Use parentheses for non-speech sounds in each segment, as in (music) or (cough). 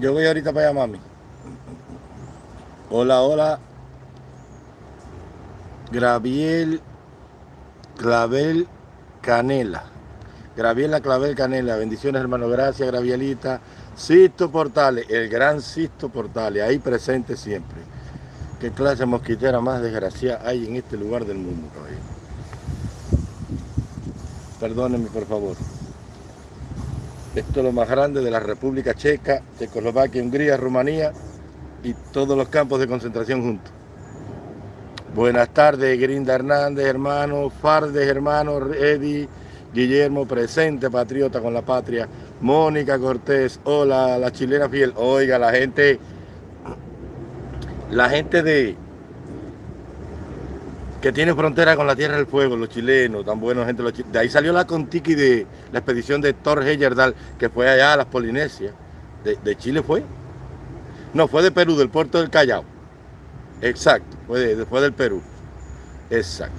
Yo voy ahorita para allá, mami. Hola, hola. Graviel Clavel Canela. Graviela Clavel Canela. Bendiciones, hermano. Gracias, Gravielita. Sisto Portales, el gran Sisto Portales, ahí presente siempre. Qué clase mosquitera más desgraciada hay en este lugar del mundo, caballero. Perdónenme, por favor. Esto es lo más grande de la República Checa, Checoslovaquia, Hungría, Rumanía y todos los campos de concentración juntos. Buenas tardes, Grinda Hernández, hermano, Fardes, hermano, Eddie, Guillermo, presente, patriota con la patria, Mónica Cortés, hola, la chilena fiel, oiga, la gente, la gente de, que tiene frontera con la Tierra del Fuego, los chilenos, tan buenos gente, los de ahí salió la Contiki de la expedición de Thor Heyerdahl, que fue allá a las Polinesias, de, de Chile fue, no, fue de Perú, del puerto del Callao. Exacto, fue después del Perú. Exacto.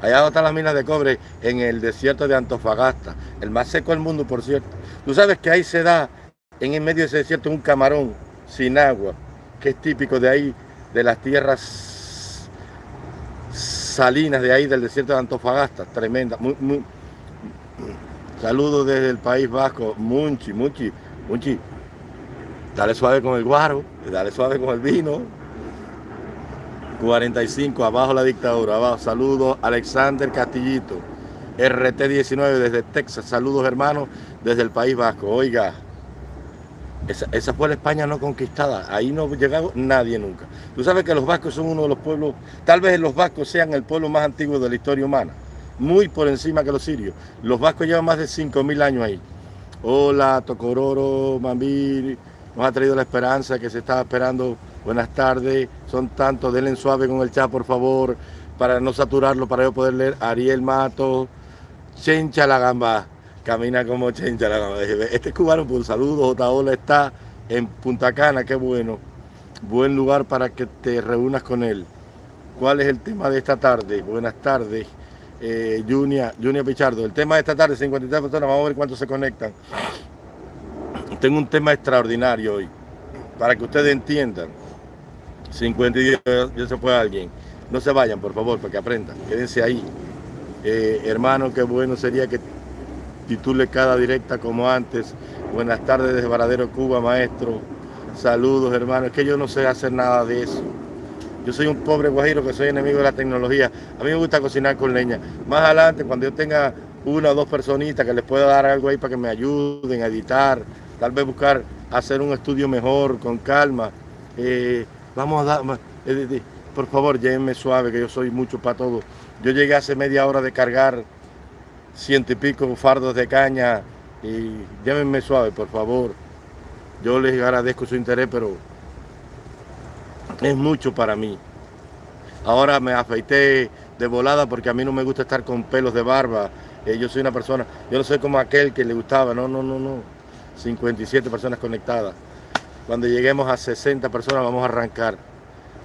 Allá están las minas de cobre en el desierto de Antofagasta, el más seco del mundo, por cierto. Tú sabes que ahí se da, en el medio de ese desierto, un camarón sin agua, que es típico de ahí, de las tierras salinas de ahí, del desierto de Antofagasta, tremenda. Saludos desde el País Vasco, Munchi, Munchi, Munchi. Dale suave con el guaro, dale suave con el vino. 45, abajo la dictadura, abajo. Saludos, Alexander Castillito. RT19 desde Texas. Saludos, hermanos, desde el País Vasco. Oiga, esa, fue la España no conquistada. Ahí no llegado nadie nunca. Tú sabes que los vascos son uno de los pueblos, tal vez los vascos sean el pueblo más antiguo de la historia humana. Muy por encima que los sirios. Los vascos llevan más de 5.000 años ahí. Hola, Tocororo, Mambiri nos ha traído la esperanza que se estaba esperando. Buenas tardes, son tantos, denle suave con el chat por favor, para no saturarlo, para yo poder leer. Ariel Mato, Chencha la Gamba, camina como Gamba. Este es cubano, pues saludos, Otaola está en Punta Cana, qué bueno. Buen lugar para que te reúnas con él. ¿Cuál es el tema de esta tarde? Buenas tardes. Eh, Junia, Junia Pichardo. El tema de esta tarde, 53 personas, vamos a ver cuántos se conectan tengo un tema extraordinario hoy, para que ustedes entiendan. 52, yo se fue alguien. No se vayan, por favor, para que aprendan. Quédense ahí. Eh, hermano, qué bueno sería que titule cada directa como antes. Buenas tardes desde Varadero, Cuba, maestro. Saludos, hermano. Es que yo no sé hacer nada de eso. Yo soy un pobre guajiro que soy enemigo de la tecnología. A mí me gusta cocinar con leña. Más adelante, cuando yo tenga una o dos personitas que les pueda dar algo ahí para que me ayuden a editar, tal vez buscar hacer un estudio mejor, con calma. Eh, vamos a dar, eh, por favor, llévenme suave, que yo soy mucho para todo. Yo llegué hace media hora de cargar ciento y pico fardos de caña y llévenme suave, por favor. Yo les agradezco su interés, pero es mucho para mí. Ahora me afeité de volada porque a mí no me gusta estar con pelos de barba. Eh, yo soy una persona, yo no soy como aquel que le gustaba, no, no, no, no. 57 personas conectadas. Cuando lleguemos a 60 personas vamos a arrancar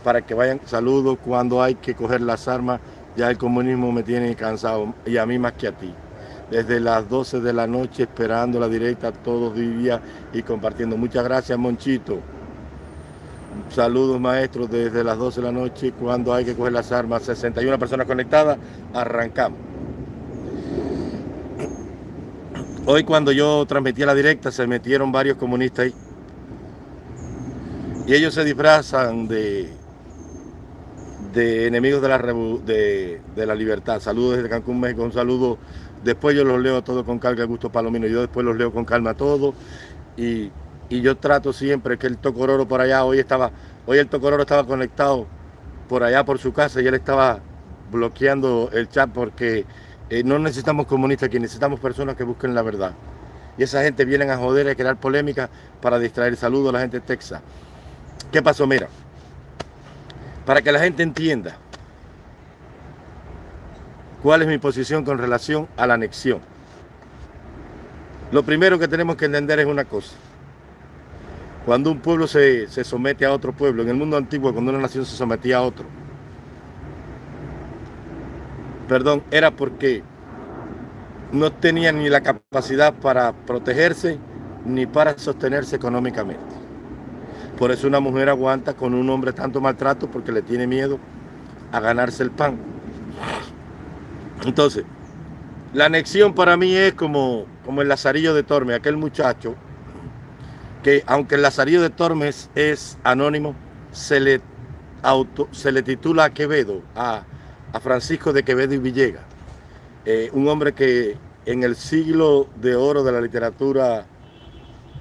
para que vayan saludos cuando hay que coger las armas. Ya el comunismo me tiene cansado y a mí más que a ti. Desde las 12 de la noche esperando la directa todos días y compartiendo. Muchas gracias Monchito. Saludos maestros desde las 12 de la noche cuando hay que coger las armas. 61 personas conectadas. Arrancamos. Hoy cuando yo transmitía la directa se metieron varios comunistas ahí. Y ellos se disfrazan de, de enemigos de la, de, la libertad. Saludos desde Cancún, México, un saludo. Después yo los leo todo con calma, Gusto Palomino. Yo después los leo con calma todo. Y, yo trato siempre que el Tocororo por allá, hoy estaba, hoy el Tocororo estaba conectado por allá por su casa y él estaba bloqueando el chat porque eh, no necesitamos comunistas aquí, necesitamos personas que busquen la verdad. Y esa gente viene a joder, a crear polémica para distraer. Saludos a la gente de Texas. ¿Qué pasó? Mira, para que la gente entienda cuál es mi posición con relación a la anexión. Lo primero que tenemos que entender es una cosa. Cuando un pueblo se, se somete a otro pueblo, en el mundo antiguo, cuando una nación se sometía a otro, perdón, era porque no tenían ni la capacidad para protegerse ni para sostenerse económicamente. Por eso una mujer aguanta con un hombre tanto maltrato porque le tiene miedo a ganarse el pan. Entonces, la anexión para mí es como, como el Lazarillo de Tormes, aquel muchacho que aunque el Lazarillo de Tormes es anónimo, se le, auto, se le titula a Quevedo, a, Francisco de Quevedo y Villegas. Eh, un hombre que en el siglo de oro de la literatura,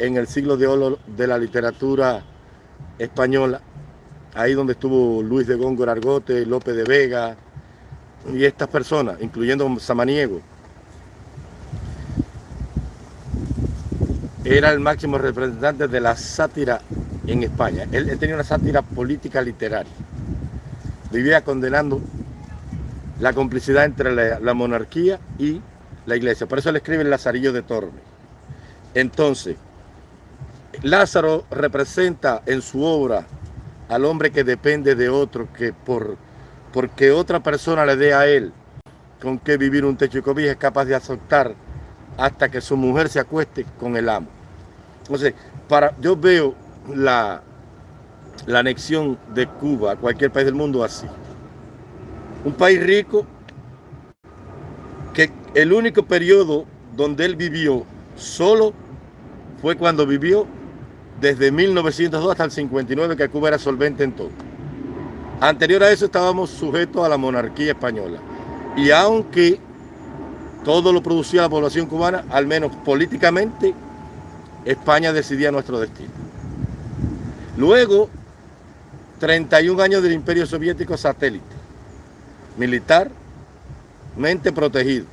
en el siglo de oro de la literatura española, ahí donde estuvo Luis de Góngora Argote, López de Vega y estas personas, incluyendo Samaniego, era el máximo representante de la sátira en España. Él, tenía una sátira política literaria. Vivía condenando la complicidad entre la, monarquía y la iglesia. Por eso le escribe el Lazarillo de Tormes. Entonces, Lázaro representa en su obra al hombre que depende de otro, que por porque otra persona le dé a él con qué vivir un techo y cobija, es capaz de aceptar hasta que su mujer se acueste con el amo. Entonces, para, yo veo la, la anexión de Cuba a cualquier país del mundo así. Un país rico que el único periodo donde él vivió solo fue cuando vivió desde 1902 hasta el 59 que Cuba era solvente en todo. Anterior a eso estábamos sujetos a la monarquía española. Y aunque todo lo producía la población cubana, al menos políticamente, España decidía nuestro destino. Luego, 31 años del imperio soviético satélite, militarmente protegido,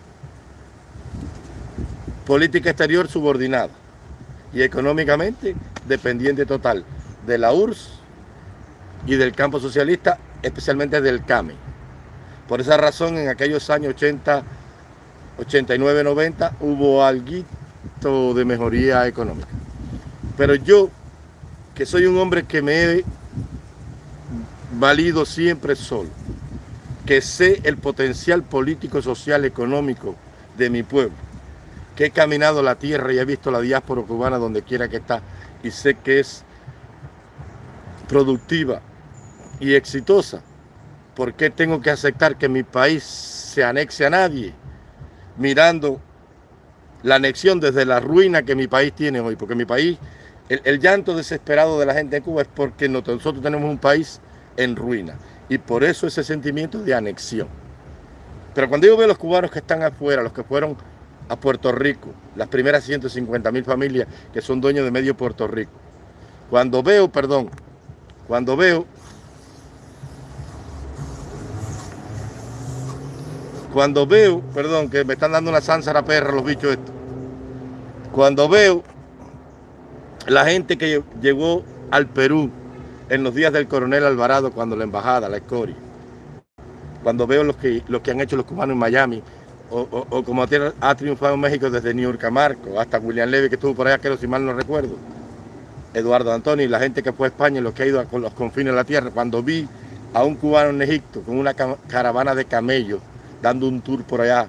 política exterior subordinada y económicamente dependiente total de la URSS y del campo socialista, especialmente del CAME. Por esa razón, en aquellos años 80, 89, 90, hubo algo de mejoría económica. Pero yo, que soy un hombre que me he valido siempre solo, que sé el potencial político, social, económico de mi pueblo, que he caminado la tierra y he visto la diáspora cubana donde quiera que está y sé que es productiva y exitosa. ¿Por qué tengo que aceptar que mi país se anexe a nadie? Mirando la anexión desde la ruina que mi país tiene hoy. Porque mi país, el, llanto desesperado de la gente de Cuba es porque nosotros tenemos un país en ruina. Y por eso ese sentimiento de anexión. Pero cuando yo veo a los cubanos que están afuera, los que fueron a Puerto Rico, las primeras 150 mil familias que son dueños de medio Puerto Rico. Cuando veo, perdón, cuando veo Cuando veo, perdón, que me están dando una sánsara perra los bichos estos. Cuando veo la gente que llegó al Perú en los días del coronel Alvarado, cuando la embajada, la escoria. Cuando veo los que, que han hecho los cubanos en Miami, o, como ha triunfado en México desde New York a Marco, hasta William Levy que estuvo por allá, que si mal no recuerdo. Eduardo Antonio la gente que fue a España, los que ha ido a los confines de la tierra, cuando vi a un cubano en Egipto con una caravana de camellos dando un tour por allá,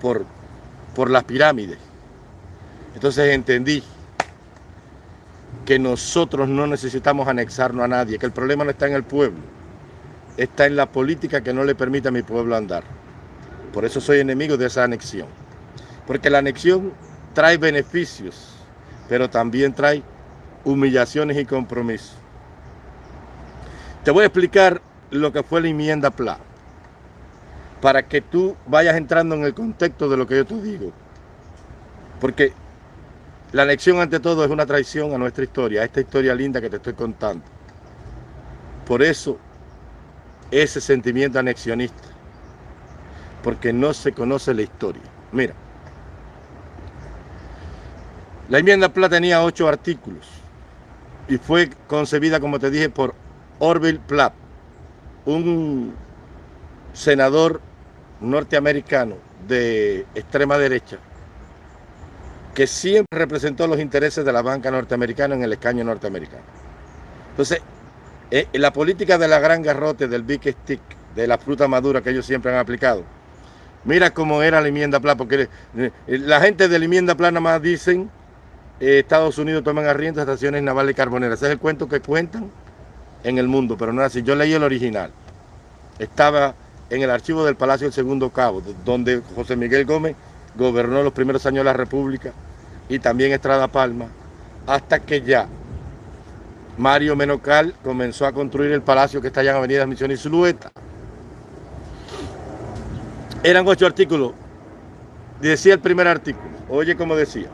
por, por las pirámides. Entonces entendí que nosotros no necesitamos anexarnos a nadie, que el problema no está en el pueblo, está en la política que no le permite a mi pueblo andar. Por eso soy enemigo de esa anexión. Porque la anexión trae beneficios, pero también trae humillaciones y compromisos. Te voy a explicar lo que fue la enmienda PLA para que tú vayas entrando en el contexto de lo que yo te digo. Porque la anexión ante todo es una traición a nuestra historia, a esta historia linda que te estoy contando. Por eso, ese sentimiento anexionista, porque no se conoce la historia. Mira, la enmienda PLA tenía ocho artículos y fue concebida, como te dije, por Orville Platt, un senador norteamericano de extrema derecha que siempre representó los intereses de la banca norteamericana en el escaño norteamericano. Entonces, eh, la política de la gran garrote, del big stick, de la fruta madura que ellos siempre han aplicado, mira cómo era la enmienda plana, porque eh, la gente de la enmienda plana más dicen eh, Estados Unidos toman arriendo estaciones navales carboneras. Ese es el cuento que cuentan en el mundo, pero no es así. Yo leí el original. Estaba en el archivo del Palacio del Segundo Cabo, donde José Miguel Gómez gobernó los primeros años de la República y también Estrada Palma, hasta que ya Mario Menocal comenzó a construir el palacio que está allá en Avenida Misión y Zulueta. Eran ocho artículos. Decía el primer artículo, oye como decía,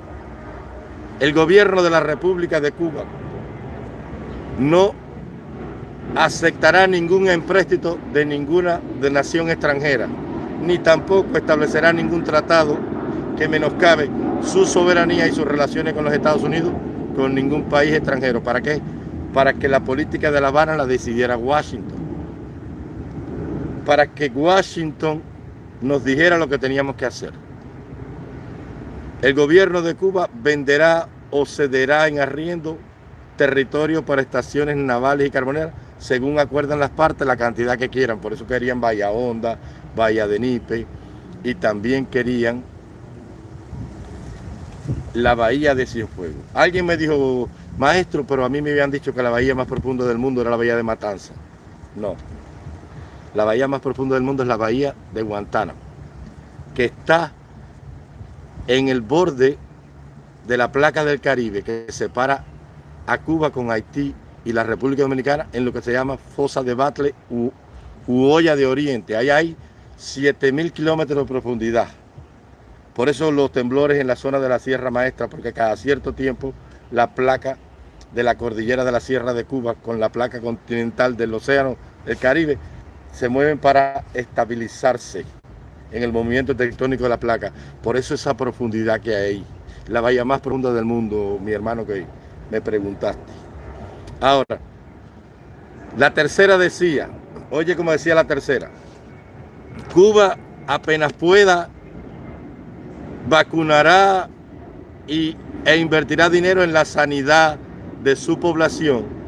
el gobierno de la República de Cuba no aceptará ningún empréstito de ninguna de nación extranjera, ni tampoco establecerá ningún tratado que menoscabe su soberanía y sus relaciones con los Estados Unidos con ningún país extranjero. ¿Para qué? Para que la política de La Habana la decidiera Washington. Para que Washington nos dijera lo que teníamos que hacer. El gobierno de Cuba venderá o cederá en arriendo territorio para estaciones navales y carboneras según acuerdan las partes, la cantidad que quieran. Por eso querían Bahía Honda, Bahía de Nipe y también querían la bahía de Cienfuegos. Alguien me dijo, maestro, pero a mí me habían dicho que la bahía más profunda del mundo era la bahía de Matanza. No. La bahía más profunda del mundo es la bahía de Guantánamo, que está en el borde de la placa del Caribe que separa a Cuba con Haití y la República Dominicana en lo que se llama Fosa de Batle u, Olla de Oriente. Ahí hay 7.000 kilómetros de profundidad. Por eso los temblores en la zona de la Sierra Maestra, porque cada cierto tiempo la placa de la cordillera de la Sierra de Cuba con la placa continental del Océano del Caribe se mueven para estabilizarse en el movimiento tectónico de la placa. Por eso esa profundidad que hay. La bahía más profunda del mundo, mi hermano que me preguntaste. Ahora, la tercera decía, oye como decía la tercera, Cuba apenas pueda vacunará y, e invertirá dinero en la sanidad de su población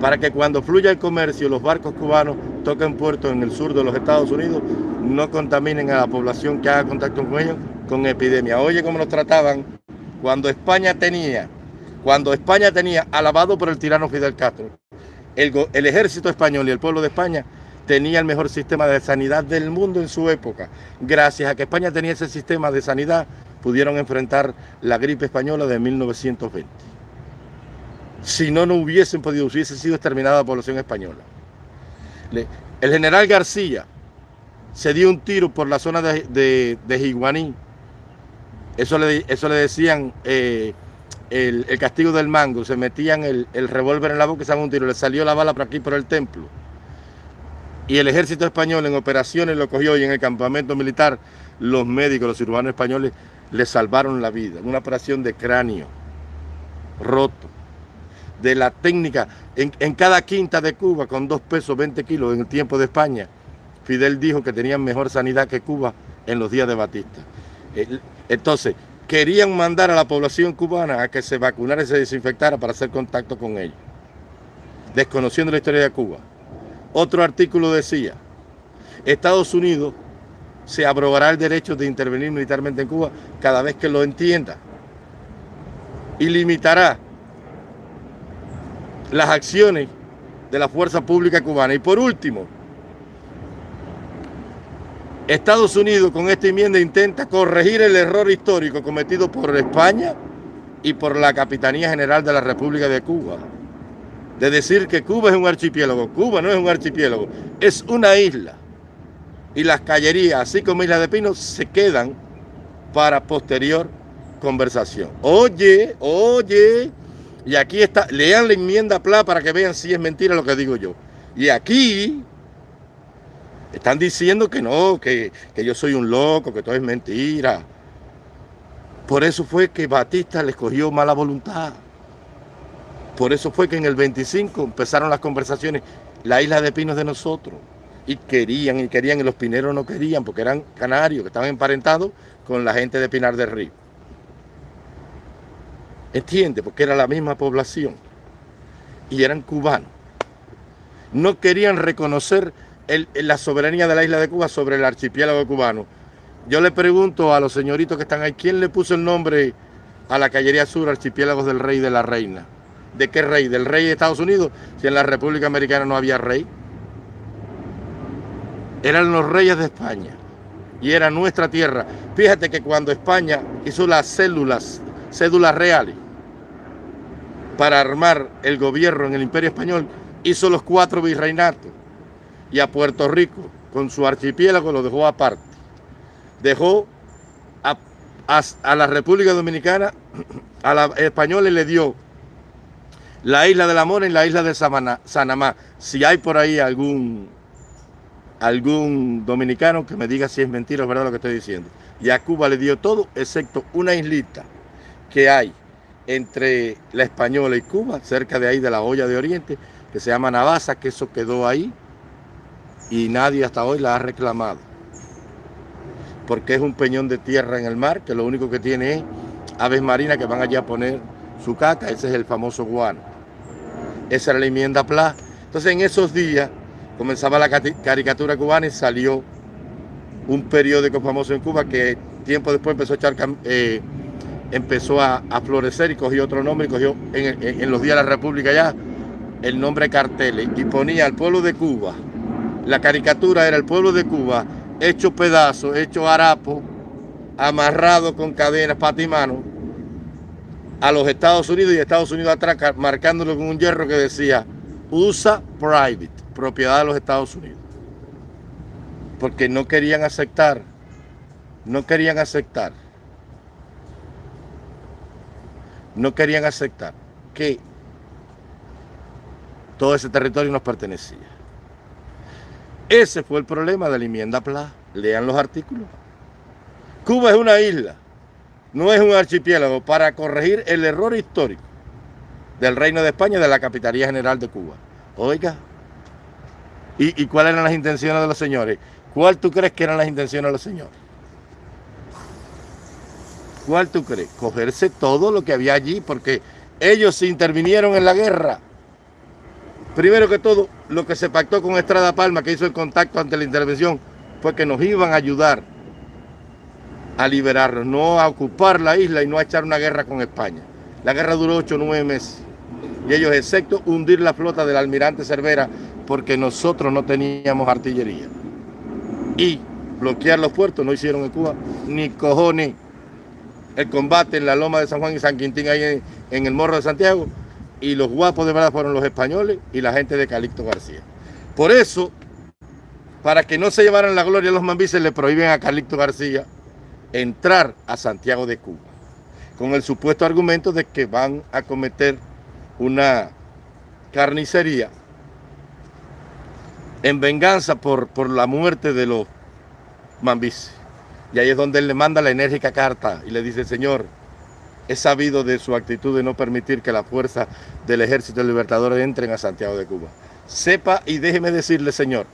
para que cuando fluya el comercio los barcos cubanos toquen puertos en el sur de los Estados Unidos no contaminen a la población que haga contacto con ellos con epidemia. Oye cómo nos trataban cuando España tenía cuando España tenía, alabado por el tirano Fidel Castro, el, ejército español y el pueblo de España tenía el mejor sistema de sanidad del mundo en su época. Gracias a que España tenía ese sistema de sanidad, pudieron enfrentar la gripe española de 1920. Si no, no hubiesen podido, hubiese sido exterminada la población española. el general García se dio un tiro por la zona de, de. Eso le, eso le decían eh, el, castigo del mango, se metían el, revólver en la boca y se un tiro, le salió la bala por aquí, por el templo. Y el ejército español en operaciones lo cogió y en el campamento militar los médicos, los cirujanos españoles le salvaron la vida. Una operación de cráneo roto. De la técnica, en, en cada quinta de Cuba, con dos pesos 20 kilos en el tiempo de España, Fidel dijo que tenían mejor sanidad que Cuba en los días de Batista. Entonces, querían mandar a la población cubana a que se vacunara y se desinfectara para hacer contacto con ellos, desconociendo la historia de Cuba. Otro artículo decía, Estados Unidos se abrogará el derecho de intervenir militarmente en Cuba cada vez que lo entienda y limitará las acciones de la fuerza pública cubana. Y por último, Estados Unidos con esta enmienda intenta corregir el error histórico cometido por España y por la Capitanía General de la República de Cuba. De decir que Cuba es un archipiélago. Cuba no es un archipiélago, es una isla. Y las callerías, así como Isla de Pino, se quedan para posterior conversación. Oye, oye, y aquí está, lean la enmienda PLA para que vean si es mentira lo que digo yo. Y aquí están diciendo que no, que, yo soy un loco, que todo es mentira. Por eso fue que Batista le escogió mala voluntad. Por eso fue que en el 25 empezaron las conversaciones, la isla de Pinos de nosotros. Y querían, y querían, y los pineros no querían, porque eran canarios, que estaban emparentados con la gente de Pinar del Río. ¿Entiende? Porque era la misma población. Y eran cubanos. No querían reconocer la soberanía de la isla de Cuba sobre el archipiélago cubano. Yo le pregunto a los señoritos que están ahí, ¿quién le puso el nombre a la Caballería Sur, archipiélagos del rey y de la reina. ¿De qué rey? ¿Del rey de Estados Unidos? Si en la República Americana no había rey. Eran los reyes de España y era nuestra tierra. Fíjate que cuando España hizo las células, cédulas reales, para armar el gobierno en el Imperio Español, hizo los cuatro virreinatos y a Puerto Rico con su archipiélago lo dejó aparte. Dejó a, la República Dominicana, a los españoles le dio la isla del Amor en la isla de Sanamá. Si hay por ahí algún, algún dominicano que me diga si es mentira o verdad lo que estoy diciendo. Y a Cuba le dio todo, excepto una islita que hay entre la Española y Cuba, cerca de ahí de la olla de Oriente, que se llama Navasa, que eso quedó ahí y nadie hasta hoy la ha reclamado. Porque es un peñón de tierra en el mar, que lo único que tiene es aves marinas que van allá a poner su caca, ese es el famoso guano. Esa era la enmienda PLA. Entonces en esos días comenzaba la caricatura cubana y salió un periódico famoso en Cuba que tiempo después empezó a echar eh, empezó a, florecer y cogió otro nombre y cogió en, los días de la República ya el nombre carteles y ponía al pueblo de Cuba. La caricatura era el pueblo de Cuba hecho pedazos, hecho harapo, amarrado con cadenas, pata y mano, a los Estados Unidos y Estados Unidos atrás marcándolo con un hierro que decía USA Private, propiedad de los Estados Unidos. Porque no querían aceptar, no querían aceptar no querían aceptar que todo ese territorio nos pertenecía. Ese fue el problema de la enmienda PLA. Lean los artículos. Cuba es una isla, no es un archipiélago, para corregir el error histórico del Reino de España y de la Capitanía General de Cuba. Oiga, ¿y, ¿y cuáles eran las intenciones de los señores? ¿Cuál tú crees que eran las intenciones de los señores? ¿Cuál tú crees? Cogerse todo lo que había allí, porque ellos intervinieron en la guerra. Primero que todo, lo que se pactó con Estrada Palma, que hizo el contacto ante la intervención, fue que nos iban a ayudar a liberarnos, no a ocupar la isla y no a echar una guerra con España. La guerra duró ocho o nueve meses. Y ellos, excepto hundir la flota del almirante Cervera, porque nosotros no teníamos artillería. Y bloquear los puertos, no hicieron en Cuba ni cojones el combate en la loma de San Juan y San Quintín, ahí en, el Morro de Santiago, y los guapos de verdad fueron los españoles y la gente de Calixto García. Por eso, para que no se llevaran la gloria los mambises, le prohíben a Calixto García entrar a Santiago de Cuba, con el supuesto argumento de que van a cometer una carnicería en venganza por, por la muerte de los mambises. Y ahí es donde él le manda la enérgica carta y le dice, Señor, he sabido de su actitud de no permitir que la fuerza del Ejército Libertador entren a Santiago de Cuba. Sepa y déjeme decirle, Señor,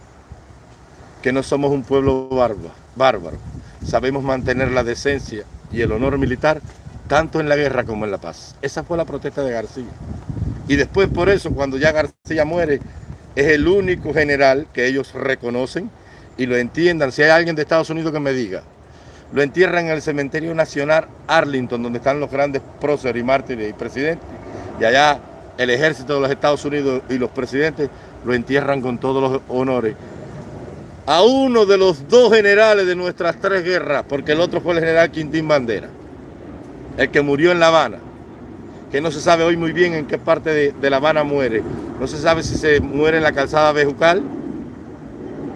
que no somos un pueblo bárbaro. Sabemos mantener la decencia y el honor militar tanto en la guerra como en la paz. Esa fue la protesta de García. Y después por eso, cuando ya García muere, es el único general que ellos reconocen y lo entiendan. Si hay alguien de Estados Unidos que me diga, lo entierran en el cementerio nacional Arlington, donde están los grandes próceres y mártires y presidentes. Y allá el ejército de los Estados Unidos y los presidentes lo entierran con todos los honores. A uno de los dos generales de nuestras tres guerras, porque el otro fue el general Quintín Bandera, el que murió en La Habana, que no se sabe hoy muy bien en qué parte de, La Habana muere. No se sabe si se muere en la calzada Bejucal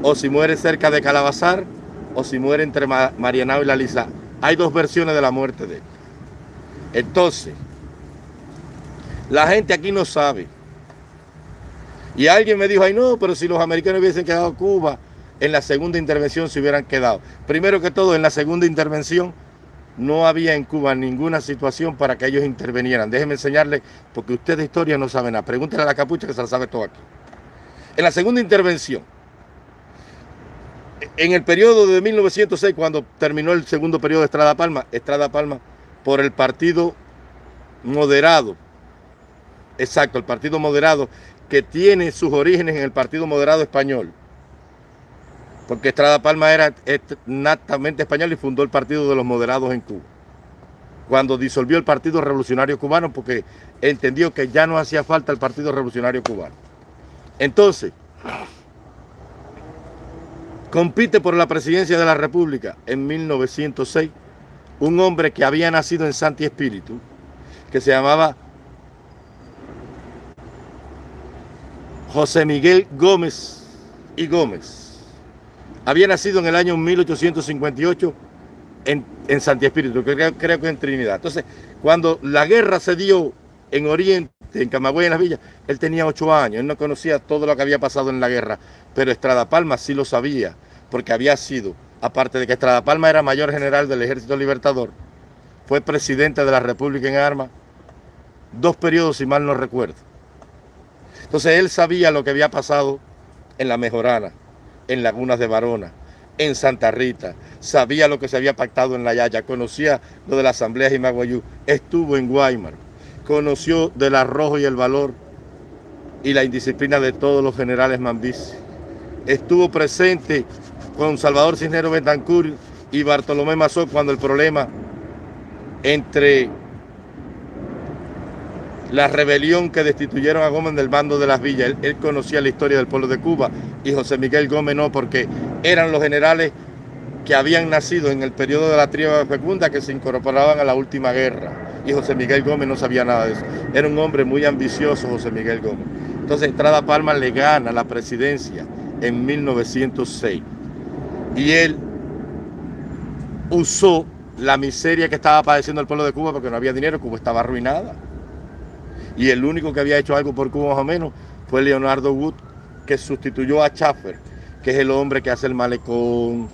o si muere cerca de Calabazar o si muere entre Marianao y la Lisa. Hay dos versiones de la muerte de él. Entonces, la gente aquí no sabe. Y alguien me dijo, ay no, pero si los americanos hubiesen quedado Cuba, en la segunda intervención se hubieran quedado. Primero que todo, en la segunda intervención no había en Cuba ninguna situación para que ellos intervinieran. Déjenme enseñarles, porque ustedes de historia no saben nada. Pregúntenle a la capucha que se la sabe todo aquí. En la segunda intervención, en el periodo de 1906, cuando terminó el segundo periodo de Estrada Palma, Estrada Palma, por el partido moderado, exacto, el partido moderado, que tiene sus orígenes en el partido moderado español, porque Estrada Palma era natamente español y fundó el partido de los moderados en Cuba. cuando disolvió el Partido Revolucionario Cubano porque entendió que ya no hacía falta el Partido Revolucionario Cubano. Entonces, compite por la presidencia de la República en 1906 un hombre que había nacido en Santi Espíritu, que se llamaba José Miguel Gómez y Gómez. Había nacido en el año 1858 en, en Santi Espíritu, creo, creo que en Trinidad. Entonces, cuando la guerra se dio en Oriente, en Camagüey, en las villas, él tenía ocho años, él no conocía todo lo que había pasado en la guerra, pero Estrada Palma sí lo sabía, porque había sido, aparte de que Estrada Palma era mayor general del Ejército Libertador, fue presidente de la República en Armas, dos periodos, si mal no recuerdo. Entonces él sabía lo que había pasado en La Mejorana, en Lagunas de Varona, en Santa Rita, sabía lo que se había pactado en La Yaya, conocía lo de la Asamblea de Jimaguayú, estuvo en Guaymar, conoció del arrojo y el valor y la indisciplina de todos los generales Mambis. Estuvo presente con Salvador Cisneros Betancur y Bartolomé Mazó cuando el problema entre la rebelión que destituyeron a Gómez del bando de las villas. Él, conocía la historia del pueblo de Cuba y José Miguel Gómez no, porque eran los generales que habían nacido en el periodo de la tríada fecunda que se incorporaban a la última guerra. Y José Miguel Gómez no sabía nada de eso. Era un hombre muy ambicioso, José Miguel Gómez. Entonces Estrada Palma le gana la presidencia en 1906. Y él usó la miseria que estaba padeciendo el pueblo de Cuba porque no había dinero, Cuba estaba arruinada y el único que había hecho algo por Cuba más o menos fue Leonardo Wood, que sustituyó a Schaffer, que es el hombre que hace el malecón,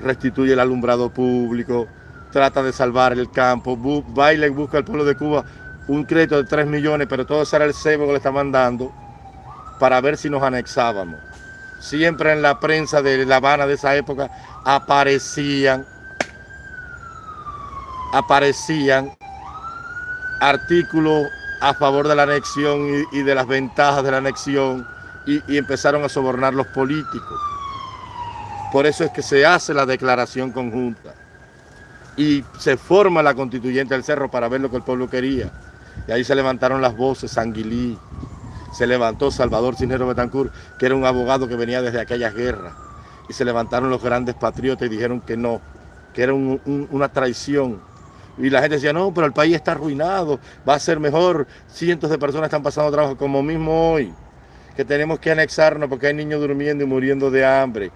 restituye el alumbrado público, trata de salvar el campo, baila y busca al pueblo de Cuba un crédito de 3 millones, pero todo eso era el cebo que le estaban dando para ver si nos anexábamos. Siempre en la prensa de La Habana de esa época aparecían, aparecían artículos a favor de la anexión y, de las ventajas de la anexión y, empezaron a sobornar los políticos. Por eso es que se hace la declaración conjunta y se forma la constituyente del cerro para ver lo que el pueblo quería. Y ahí se levantaron las voces, Sanguilí, se levantó Salvador Cisnero Betancourt, que era un abogado que venía desde aquellas guerras. Y se levantaron los grandes patriotas y dijeron que no, que era una traición y la gente decía, no, pero el país está arruinado, va a ser mejor. Cientos de personas están pasando trabajo, como mismo hoy, que tenemos que anexarnos porque hay niños durmiendo y muriendo de hambre,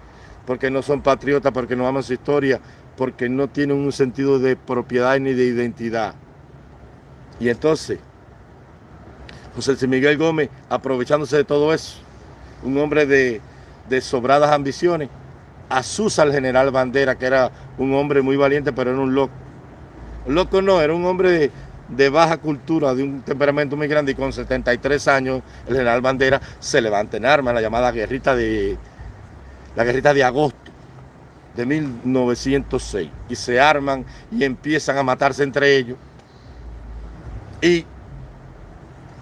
porque no son patriotas, porque no aman su historia, porque no tienen un sentido de propiedad ni de identidad. Y entonces, José Miguel Gómez, aprovechándose de todo eso, un hombre de, de sobradas ambiciones, asusa al general Bandera, que era un hombre muy valiente, pero era un loco Loco no, era un hombre de, baja cultura, de un temperamento muy grande y con 73 años, el general Bandera se levanta en armas, la llamada guerrita de, la guerrita de agosto de 1906 y se arman y empiezan a matarse entre ellos y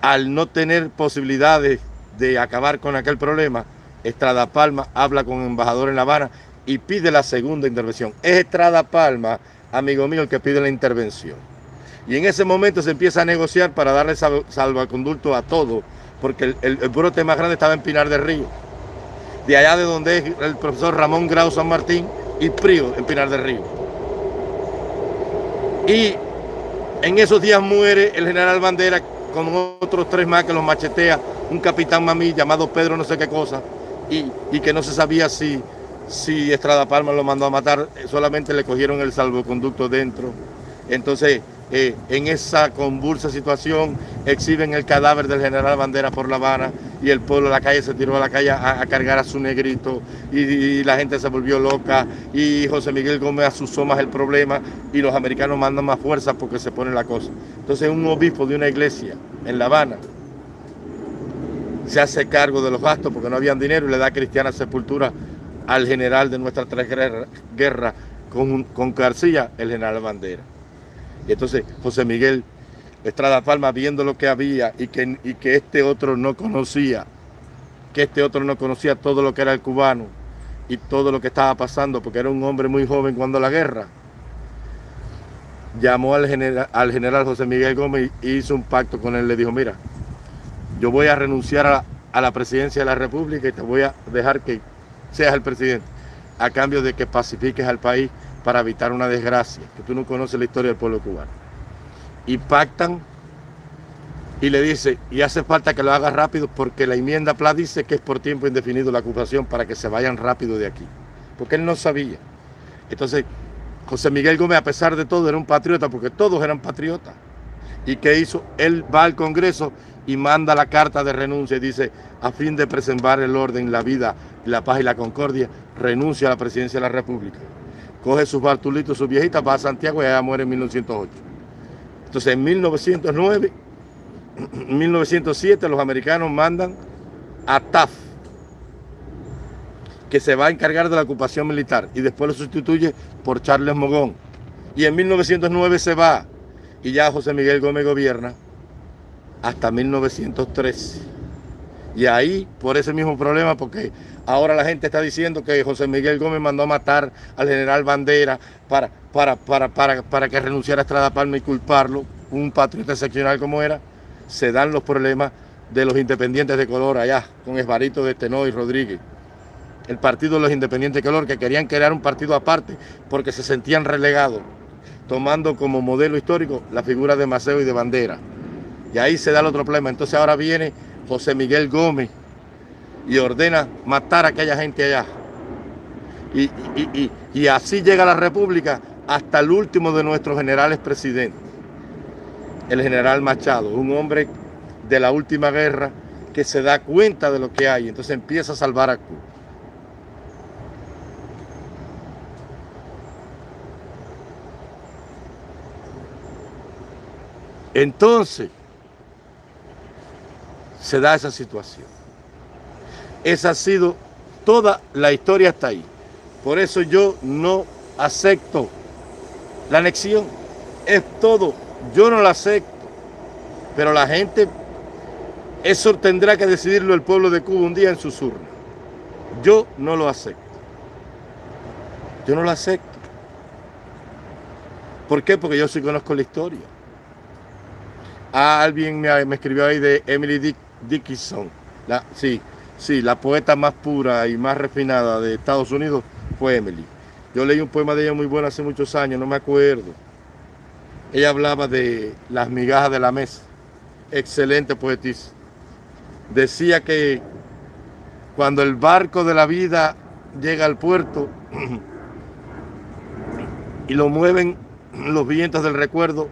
al no tener posibilidades de acabar con aquel problema, Estrada Palma habla con el embajador en La Habana y pide la segunda intervención. Es Estrada Palma amigo mío, el que pide la intervención. Y en ese momento se empieza a negociar para darle salvaconducto a todo, porque el, brote más grande estaba en Pinar del Río. De allá de donde es el profesor Ramón Grau San Martín y Prío en Pinar del Río. Y en esos días muere el general Bandera con otros tres más que los machetea, un capitán mamí llamado Pedro no sé qué cosa, y, y que no se sabía si si Estrada Palma lo mandó a matar, solamente le cogieron el salvoconducto dentro. Entonces, eh, en esa convulsa situación, exhiben el cadáver del general Bandera por La Habana y el pueblo de la calle se tiró a la calle a, cargar a su negrito y, la gente se volvió loca y José Miguel Gómez asusó más el problema y los americanos mandan más fuerza porque se pone la cosa. Entonces un obispo de una iglesia en La Habana se hace cargo de los gastos porque no habían dinero y le da cristiana sepultura al general de nuestras tres guerras con, con García, el general Bandera. Y entonces José Miguel Estrada Palma, viendo lo que había y que, y que este otro no conocía, que este otro no conocía todo lo que era el cubano y todo lo que estaba pasando, porque era un hombre muy joven cuando la guerra, llamó al general, al general José Miguel Gómez y hizo un pacto con él. Le dijo, mira, yo voy a renunciar a a la presidencia de la República y te voy a dejar que seas el presidente a cambio de que pacifiques al país para evitar una desgracia, que tú no conoces la historia del pueblo cubano. Y pactan y le dice, y hace falta que lo haga rápido porque la enmienda PLA dice que es por tiempo indefinido la ocupación para que se vayan rápido de aquí. Porque él no sabía. Entonces, José Miguel Gómez, a pesar de todo, era un patriota, porque todos eran patriotas. ¿Y qué hizo? Él va al Congreso y manda la carta de renuncia y dice, a fin de preservar el orden, la vida, la paz y la concordia, renuncia a la presidencia de la República. Coge sus bartulitos, sus viejitas, va a Santiago y allá muere en 1908. Entonces en 1909, 1907 (clears throat) los americanos mandan a Taft, que se va a encargar de la ocupación militar y después lo sustituye por Charles Mogón. Y en 1909 se va y ya José Miguel Gómez gobierna hasta 1913. Y ahí, por ese mismo problema, porque ahora la gente está diciendo que José Miguel Gómez mandó a matar al general Bandera para, para, para, para, para que renunciara a Estrada Palma y culparlo, un patriota excepcional como era, se dan los problemas de los independientes de color allá, con Esbarito de Tenoy y Rodríguez. El partido de los independientes de color, que querían crear un partido aparte porque se sentían relegados, tomando como modelo histórico la figura de Maceo y de Bandera. Y ahí se da el otro problema. Entonces ahora viene José Miguel Gómez y ordena matar a aquella gente allá. Y, así llega la República hasta el último de nuestros generales presidentes, el general Machado, un hombre de la última guerra que se da cuenta de lo que hay, entonces empieza a salvar a Cuba. Entonces, se da esa situación. Esa ha sido toda la historia hasta ahí. Por eso yo no acepto la anexión. Es todo. Yo no la acepto. Pero la gente, eso tendrá que decidirlo el pueblo de Cuba un día en sus urnas. Yo no lo acepto. Yo no lo acepto. ¿Por qué? Porque yo sí conozco la historia. alguien me, me escribió ahí de Emily Dick Dickinson, la, sí, sí, la poeta más pura y más refinada de Estados Unidos fue Emily. Yo leí un poema de ella muy bueno hace muchos años, no me acuerdo. Ella hablaba de las migajas de la mesa. Excelente poetisa. Decía que cuando el barco de la vida llega al puerto (clears throat) y lo mueven los vientos del recuerdo,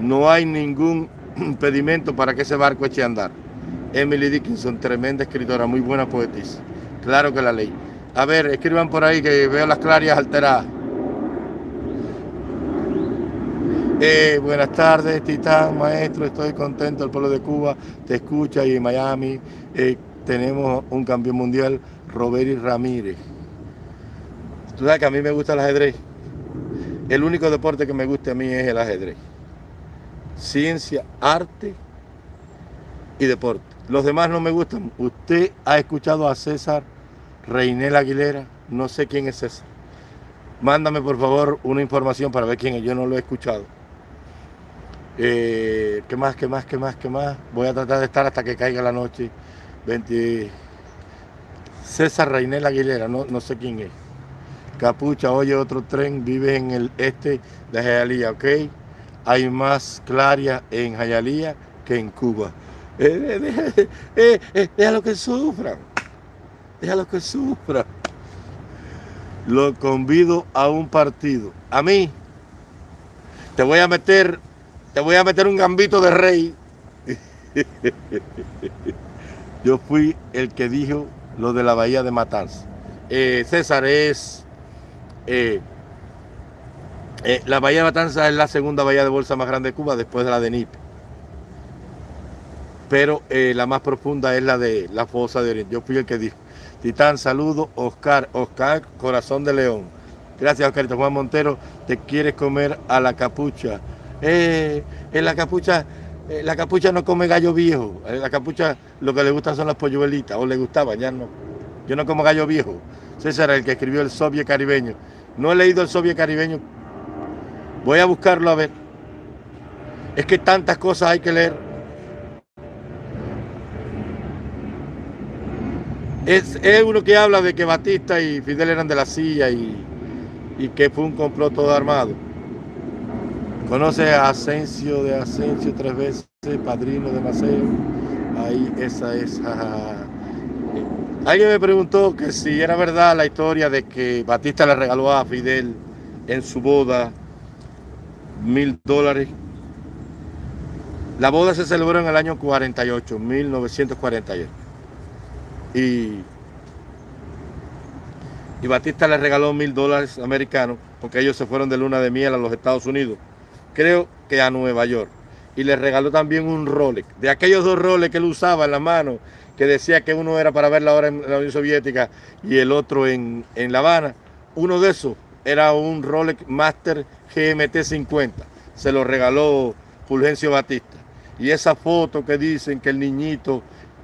no hay ningún (clears throat) impedimento para que ese barco eche a andar. Emily Dickinson, tremenda escritora, muy buena poetisa. Claro que la ley. A ver, escriban por ahí que veo las clarias alteradas. Eh, buenas tardes, Titán, maestro, estoy contento, el pueblo de Cuba te escucha y en Miami eh, tenemos un campeón mundial, Robert Ramírez. Tú sabes que a mí me gusta el ajedrez. El único deporte que me gusta a mí es el ajedrez. Ciencia, arte y deporte. Los demás no me gustan. Usted ha escuchado a César Reinel Aguilera. No sé quién es César. Mándame por favor una información para ver quién es. Yo no lo he escuchado. Eh, ¿Qué más, qué más, qué más, qué más? Voy a tratar de estar hasta que caiga la noche. 20... César Reinel Aguilera, no, no sé quién es. Capucha, oye, otro tren, vive en el este de Jayalía, ¿ok? Hay más claria en Jayalía que en Cuba. Eh, eh, eh, déjalo que sufran. Déjalo que sufran. Lo convido a un partido. A mí, te voy a meter, te voy a meter un gambito de rey. (laughs) Yo fui el que dijo lo de la bahía de Matanza. César es... la bahía de Matanza es la segunda bahía de bolsa más grande de Cuba después de la de Nipe pero eh, la más profunda es la de la fosa de Oriente. Yo fui el que dijo. Titán, saludo, Oscar, Oscar, corazón de león. Gracias, Oscarito. Juan Montero, te quieres comer a la capucha. Eh, en la capucha, eh, la capucha no come gallo viejo. la capucha lo que le gustan son las polluelitas, o le gustaba, ya no. Yo no como gallo viejo. César, el que escribió el Soviet caribeño. No he leído el Soviet caribeño, Voy a buscarlo a ver. Es que tantas cosas hay que leer. Es, uno que habla de que Batista y Fidel eran de la silla y, y que fue un complot todo armado. Conoce a Asensio de Asensio tres veces, padrino de Maceo. Ahí esa es. Alguien me preguntó que si era verdad la historia de que Batista le regaló a Fidel en su boda mil dólares. La boda se celebró en el año 48, 1948. Y, y Batista le regaló mil dólares americanos porque ellos se fueron de luna de miel a los Estados Unidos. Creo que a Nueva York. Y le regaló también un Rolex. De aquellos dos Rolex que él usaba en la mano, que decía que uno era para ver la hora en la Unión Soviética y el otro en, en La Habana. Uno de esos era un Rolex Master GMT 50. Se lo regaló Fulgencio Batista. Y esa foto que dicen que el niñito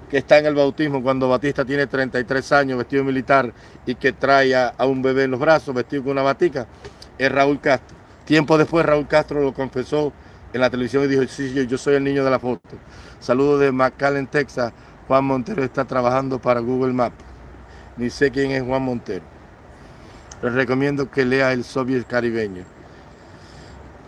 que está en el bautismo cuando Batista tiene 33 años, vestido militar y que trae a, un bebé en los brazos, vestido con una batica, es Raúl Castro. Tiempo después Raúl Castro lo confesó en la televisión y dijo, sí, yo, soy el niño de la foto. Saludos de McAllen, Texas. Juan Montero está trabajando para Google Maps. Ni sé quién es Juan Montero. Les recomiendo que lea El Soviet Caribeño.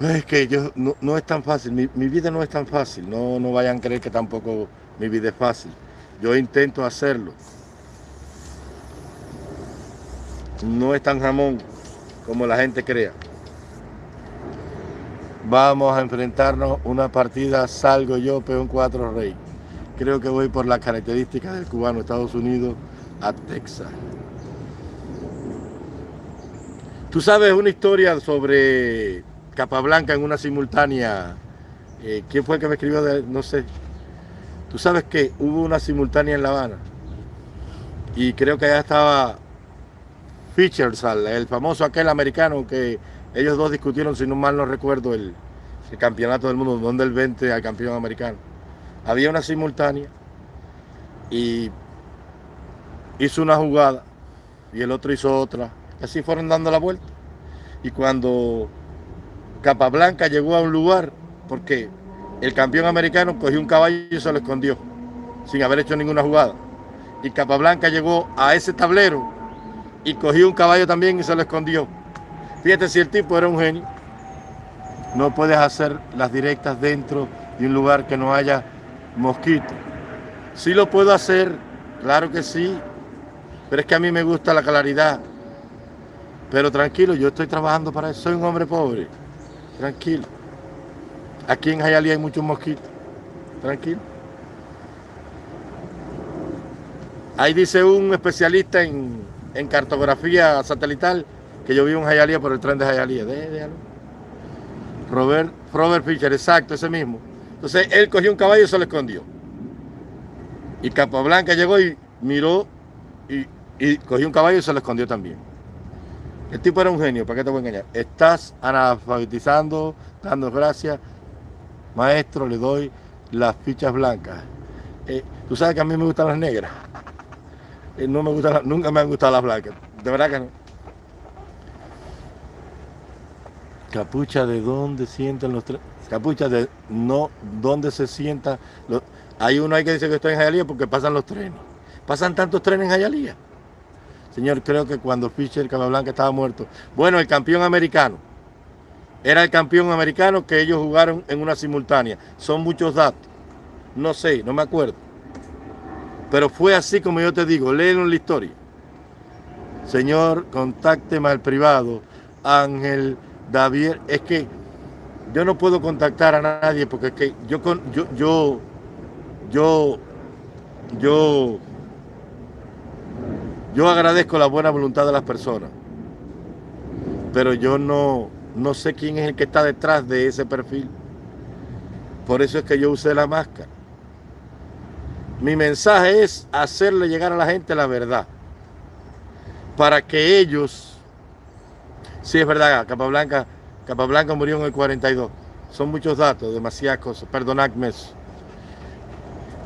Es que yo no, es tan fácil, mi, vida no es tan fácil, no, no vayan a creer que tampoco mi vida es fácil. Yo intento hacerlo. No es tan jamón como la gente crea. Vamos a enfrentarnos una partida, salgo yo, peón cuatro rey. Creo que voy por las características del cubano Estados Unidos a Texas. Tú sabes una historia sobre Capablanca en una simultánea. Eh, ¿Quién fue el que me escribió? De, no sé. Tú sabes que hubo una simultánea en La Habana. Y creo que allá estaba Features, el famoso aquel americano que ellos dos discutieron, si no mal no recuerdo, el, el campeonato del mundo, donde el 20 al campeón americano. Había una simultánea y hizo una jugada y el otro hizo otra. Así fueron dando la vuelta. Y cuando Capablanca llegó a un lugar porque el campeón americano cogió un caballo y se lo escondió, sin haber hecho ninguna jugada. Y Capablanca llegó a ese tablero y cogió un caballo también y se lo escondió. Fíjate si el tipo era un genio. No puedes hacer las directas dentro de un lugar que no haya mosquito. Sí lo puedo hacer, claro que sí, pero es que a mí me gusta la claridad. Pero tranquilo, yo estoy trabajando para eso, soy un hombre pobre. Tranquilo. Aquí en Jayalía hay muchos mosquitos. Tranquilo. Ahí dice un especialista en, cartografía satelital que yo vivo en Jayalía por el tren de Jayalía. Robert, Robert Fischer, exacto, ese mismo. Entonces él cogió un caballo y se lo escondió. Y Capablanca llegó y miró y, y cogió un caballo y se lo escondió también. El tipo era un genio, ¿para qué te voy a engañar? Estás analfabetizando, dando gracias. Maestro, le doy las fichas blancas. Eh, Tú sabes que a mí me gustan las negras. Eh, no me gustan, nunca me han gustado las blancas. De verdad que no. Capucha de dónde sientan los trenes. Capucha de no dónde se sientan los. Hay uno ahí que dice que estoy en Jayalía porque pasan los trenes. Pasan tantos trenes en Jayalía. Señor, creo que cuando Fischer Capablanca estaba muerto. Bueno, el campeón americano. Era el campeón americano que ellos jugaron en una simultánea. Son muchos datos. No sé, no me acuerdo. Pero fue así como yo te digo, léelo en la historia. Señor, contácteme al privado. Ángel, David, es que yo no puedo contactar a nadie porque es que yo, yo, yo, yo, yo yo agradezco la buena voluntad de las personas, pero yo no, no sé quién es el que está detrás de ese perfil. Por eso es que yo usé la máscara. Mi mensaje es hacerle llegar a la gente la verdad. Para que ellos, sí es verdad, Capablanca, Capablanca murió en el 42. Son muchos datos, demasiadas cosas. Perdonadme eso.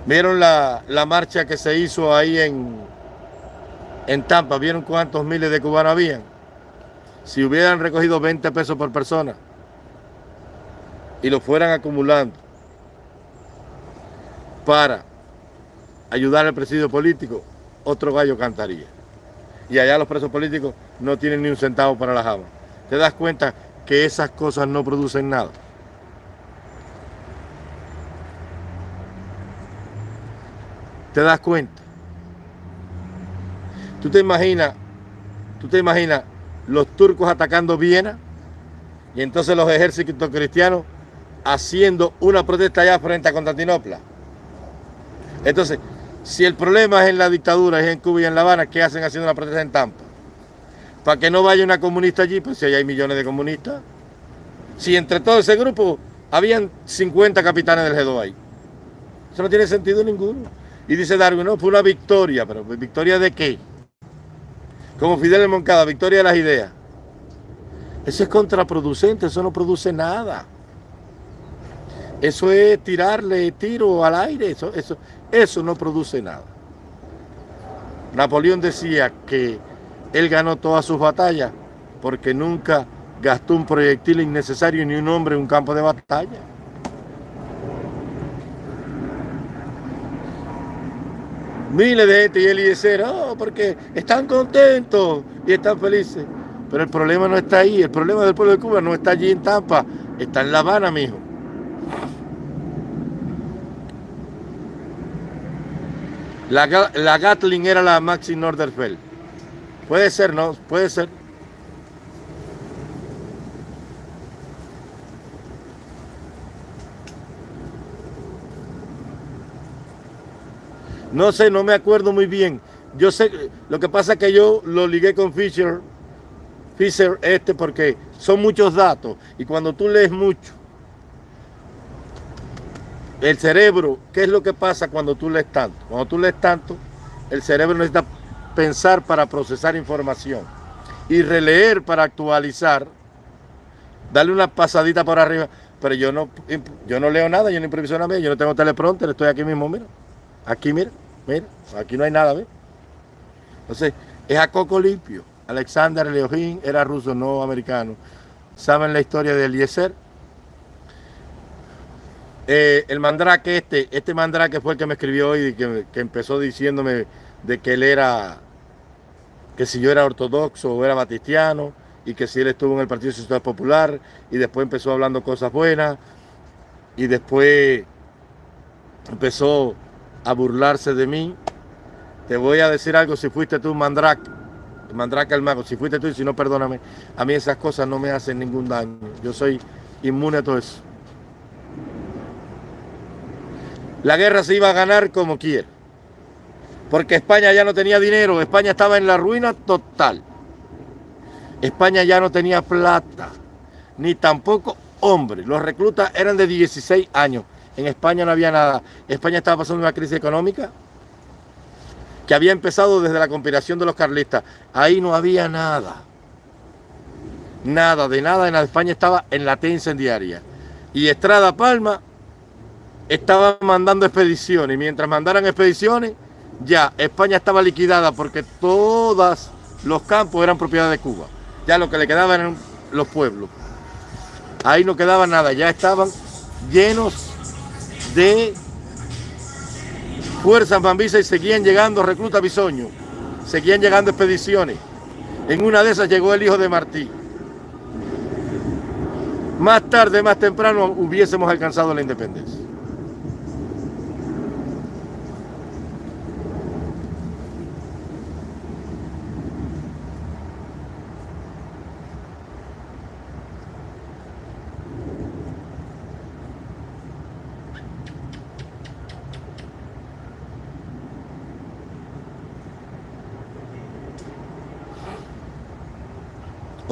¿Vieron la, la marcha que se hizo ahí en, en Tampa, ¿vieron cuántos miles de cubanos habían? Si hubieran recogido 20 pesos por persona, y lo fueran acumulando para ayudar al presidio político, otro gallo cantaría. Y allá los presos políticos no tienen ni un centavo para la jama. ¿Te das cuenta que esas cosas no producen nada? ¿Te das cuenta? ¿Tú te imaginas, tú te imaginas los turcos atacando Viena y entonces los ejércitos cristianos haciendo una protesta allá frente a Constantinopla? Entonces, si el problema es en la dictadura, es en Cuba y en La Habana, ¿qué hacen haciendo una protesta en Tampa? Para que no vaya una comunista allí, pues si hay millones de comunistas. Si entre todo ese grupo habían 50 capitanes del G2 ahí. Eso no tiene sentido ninguno. Y dice Darwin, no, fue una victoria, pero ¿victoria de qué? Como Fidel Moncada, victoria de las ideas. Eso es contraproducente, eso no produce nada. Eso es tirarle tiro al aire, eso, eso, eso no produce nada. Napoleón decía que él ganó todas sus batallas porque nunca gastó un proyectil innecesario ni un hombre en un campo de batalla. Miles de gente y Eliezer, oh, porque están contentos y están felices. Pero el problema no está ahí, el problema del pueblo de Cuba no está allí en Tampa, está en La Habana, mijo. La, la Gatling era la Maxi Norderfeld. Puede ser, ¿no? Puede ser. No sé, no me acuerdo muy bien. Yo sé, lo que pasa es que yo lo ligué con Fisher, Fisher este, porque son muchos datos. Y cuando tú lees mucho, el cerebro, ¿qué es lo que pasa cuando tú lees tanto? Cuando tú lees tanto, el cerebro necesita pensar para procesar información y releer para actualizar, darle una pasadita por arriba. Pero yo no, yo no leo nada, yo no improviso nada, yo no tengo teleprompter, estoy aquí mismo, mira. Aquí, mira. Mira, aquí no hay nada, ¿ves? Entonces, es a coco limpio. Alexander Leojín era ruso, no americano. ¿Saben la historia de Eliezer? Eh, el mandrake este, este mandrake fue el que me escribió hoy, que, que empezó diciéndome de que él era, que si yo era ortodoxo o era batistiano, y que si él estuvo en el Partido Social Popular, y después empezó hablando cosas buenas, y después empezó a burlarse de mí. Te voy a decir algo, si fuiste tú Mandrake, Mandrake el mago, si fuiste tú y si no, perdóname, a mí esas cosas no me hacen ningún daño. Yo soy inmune a todo eso. La guerra se iba a ganar como quiera. Porque España ya no tenía dinero, España estaba en la ruina total. España ya no tenía plata, ni tampoco hombres. Los reclutas eran de 16 años. En España no había nada. España estaba pasando una crisis económica que había empezado desde la conspiración de los carlistas. Ahí no había nada. Nada, de nada. En España estaba en la T incendiaria. Y Estrada Palma estaba mandando expediciones. Y mientras mandaran expediciones, ya España estaba liquidada porque todos los campos eran propiedad de Cuba. Ya lo que le quedaban eran los pueblos. Ahí no quedaba nada. Ya estaban llenos de fuerzas bambisas y seguían llegando reclutas bisoños, seguían llegando expediciones. En una de esas llegó el hijo de Martí. Más tarde, más temprano, hubiésemos alcanzado la independencia.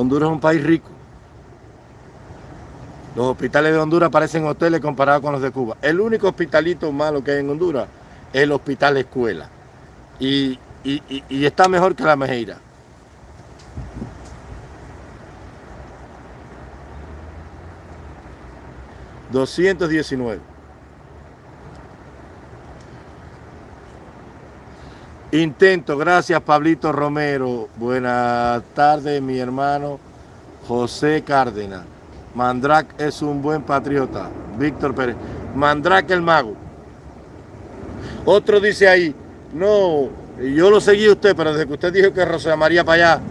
Honduras es un país rico. Los hospitales de Honduras parecen hoteles comparados con los de Cuba. El único hospitalito malo que hay en Honduras es el hospital escuela. Y, está mejor que la Mejeira. ...219... Intento, gracias Pablito Romero. Buenas tardes, mi hermano José Cárdenas. Mandrake es un buen patriota. Víctor Pérez. Mandrake el mago. Otro dice ahí, no, yo lo seguí a usted, pero desde que usted dijo que Rosa María para allá,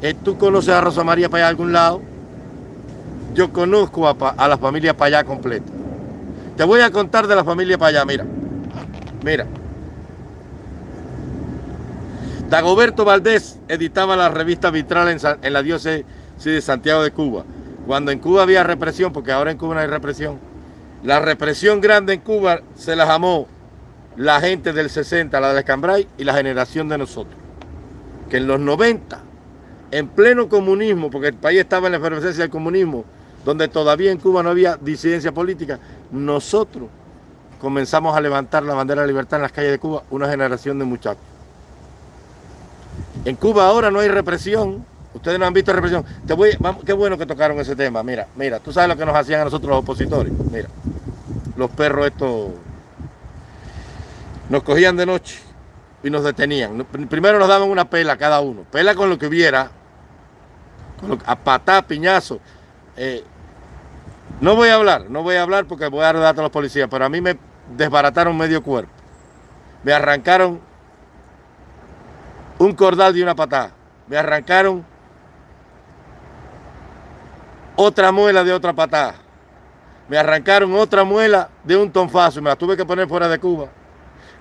¿eh, ¿tú conoces a Rosa María para allá algún lado? Yo conozco a, a la familia para allá completa. Te voy a contar de la familia para allá, mira. Mira. Dagoberto Valdés editaba la revista Vitral en, la diócesis de Santiago de Cuba. Cuando en Cuba había represión, porque ahora en Cuba no hay represión, la represión grande en Cuba se la llamó la gente del 60, la de Cambrai y la generación de nosotros. Que en los 90, en pleno comunismo, porque el país estaba en la efervescencia del comunismo, donde todavía en Cuba no había disidencia política, nosotros comenzamos a levantar la bandera de libertad en las calles de Cuba, una generación de muchachos. En Cuba ahora no hay represión. Ustedes no han visto represión. Qué bueno que tocaron ese tema. Mira, mira, tú sabes lo que nos hacían a nosotros los opositores. Mira, los perros estos nos cogían de noche y nos detenían. Primero nos daban una pela cada uno. Pela con lo que hubiera. a patá, piñazo. Eh, no voy a hablar, no voy a hablar porque voy a dar datos a los policías, pero a mí me desbarataron medio cuerpo. Me arrancaron un cordal de una patada. Me arrancaron otra muela de otra patada. Me arrancaron otra muela de un tonfazo me la tuve que poner fuera de Cuba.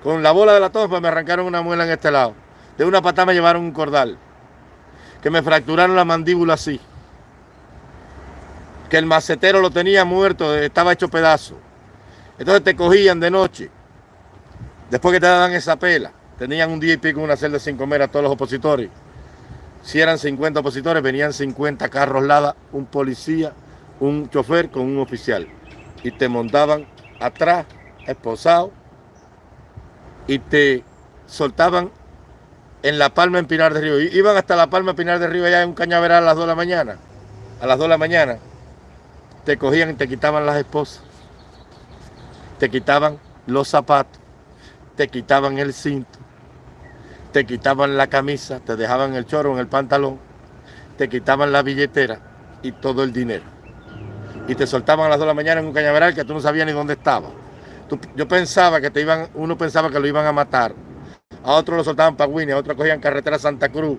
Con la bola de la tonfa me arrancaron una muela en este lado. De una patada me llevaron un cordal. Que me fracturaron la mandíbula así. Que el macetero lo tenía muerto, estaba hecho pedazo. Entonces te cogían de noche. Después que te daban esa pela. Tenían un día y pico una celda sin comer a todos los opositores. Si eran 50 opositores, venían 50 carros Lada, un policía, un chofer con un oficial. Y te montaban atrás, esposado, y te soltaban en La Palma, en Pinar del Río. Iban hasta La Palma, Pinar del Río, allá en un cañaveral a las 2 de la mañana. A las 2 de la mañana te cogían y te quitaban las esposas. Te quitaban los zapatos. Te quitaban el cinto te quitaban la camisa, te dejaban el choro en el pantalón, te quitaban la billetera y todo el dinero. Y te soltaban a las 2 de la mañana en un cañaveral que tú no sabías ni dónde estaba. yo pensaba que te iban, uno pensaba que lo iban a matar. A otros lo soltaban para Winnie, a otros cogían carretera Santa Cruz,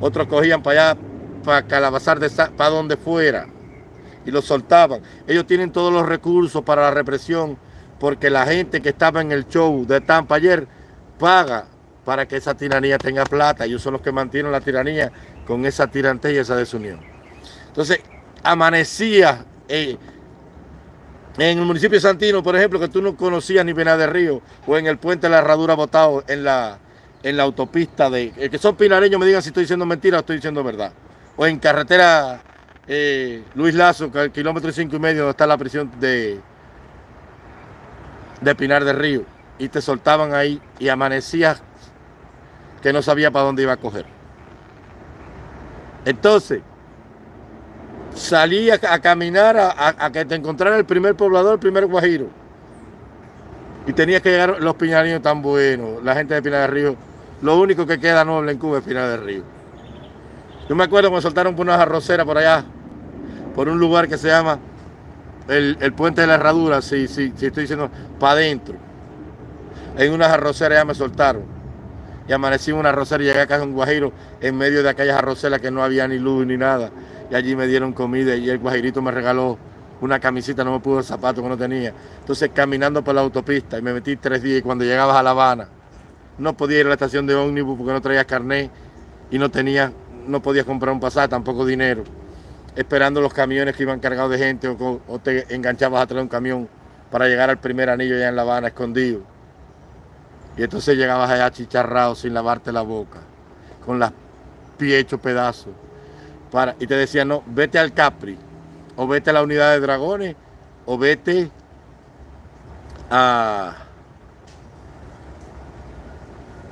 otros cogían para allá, para Calabazar, de, para donde fuera, y lo soltaban. Ellos tienen todos los recursos para la represión, porque la gente que estaba en el show de Tampa ayer paga para que esa tiranía tenga plata. Ellos son los que mantienen la tiranía con esa tirantez y esa desunión. Entonces, amanecía eh, en el municipio de Santino, por ejemplo, que tú no conocías ni Pinar de Río, o en el puente de la Herradura botado en la, en la autopista de... El que son pinareños me digan si estoy diciendo mentira o estoy diciendo verdad. O en carretera eh, Luis Lazo, que el kilómetro cinco y medio donde está la prisión de, de Pinar de Río. Y te soltaban ahí y amanecías que no sabía para dónde iba a coger. Entonces, salí a, caminar a, que te encontrara el primer poblador, el primer guajiro. Y tenía que llegar los piñarinos tan buenos, la gente de Pinar del Río. Lo único que queda noble en Cuba es Pinar del Río. Yo me acuerdo cuando soltaron por una arroceras por allá, por un lugar que se llama el, Puente de la Herradura, si, sí, sí, estoy diciendo, para adentro. En unas arroceras ya me soltaron y amanecí en una rosera y llegué acá en Guajiro en medio de aquellas arroceras que no había ni luz ni nada. Y allí me dieron comida y el guajirito me regaló una camisita, no me pudo el zapato que no tenía. Entonces caminando por la autopista y me metí tres días y cuando llegabas a La Habana no podía ir a la estación de ómnibus porque no traías carnet y no tenía, no podías comprar un pasaje, tampoco dinero. Esperando los camiones que iban cargados de gente o, o te enganchabas atrás de un camión para llegar al primer anillo ya en La Habana escondido. Y entonces llegabas allá chicharrado sin lavarte la boca, con las pies hechos pedazos. Para, y te decían, no, vete al Capri, o vete a la unidad de dragones, o vete a,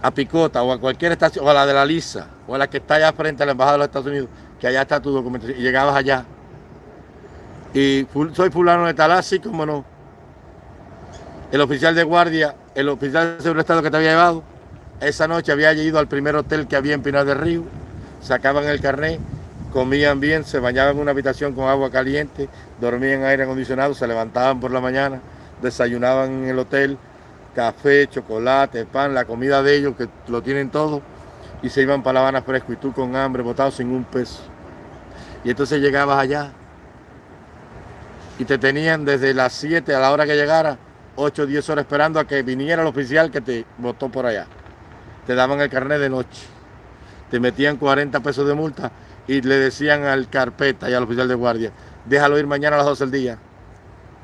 a Picota, o a cualquier estación, o a la de la Lisa, o a la que está allá frente a la Embajada de los Estados Unidos, que allá está tu documentación. Y llegabas allá. Y soy fulano de tal, así como no. El oficial de guardia el oficial de seguridad Estado que te había llevado, esa noche había ido al primer hotel que había en Pinar del Río, sacaban el carnet comían bien, se bañaban en una habitación con agua caliente, dormían en aire acondicionado, se levantaban por la mañana, desayunaban en el hotel, café, chocolate, pan, la comida de ellos, que lo tienen todo, y se iban para La Habana fresco, y tú con hambre, botado sin un peso. Y entonces llegabas allá, y te tenían desde las 7 a la hora que llegara, 8 o 10 horas esperando a que viniera el oficial que te votó por allá. Te daban el carnet de noche. Te metían 40 pesos de multa y le decían al carpeta y al oficial de guardia, déjalo ir mañana a las 12 del día.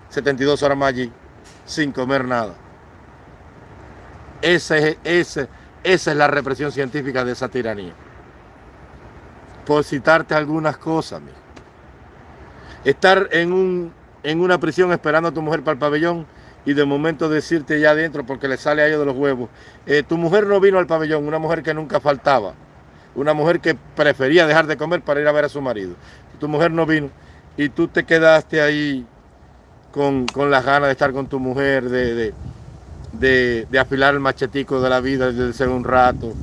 72 horas más allí, sin comer nada. Ese, esa es la represión científica de esa tiranía. Por citarte algunas cosas, Estar en un en una prisión esperando a tu mujer para el pabellón y de momento decirte ya adentro porque le sale a ellos de los huevos, eh, tu mujer no vino al pabellón, una mujer que nunca faltaba, una mujer que prefería dejar de comer para ir a ver a su marido. Tu mujer no vino y tú te quedaste ahí con, las ganas de estar con tu mujer, de, de, afilar el machetico de la vida desde un rato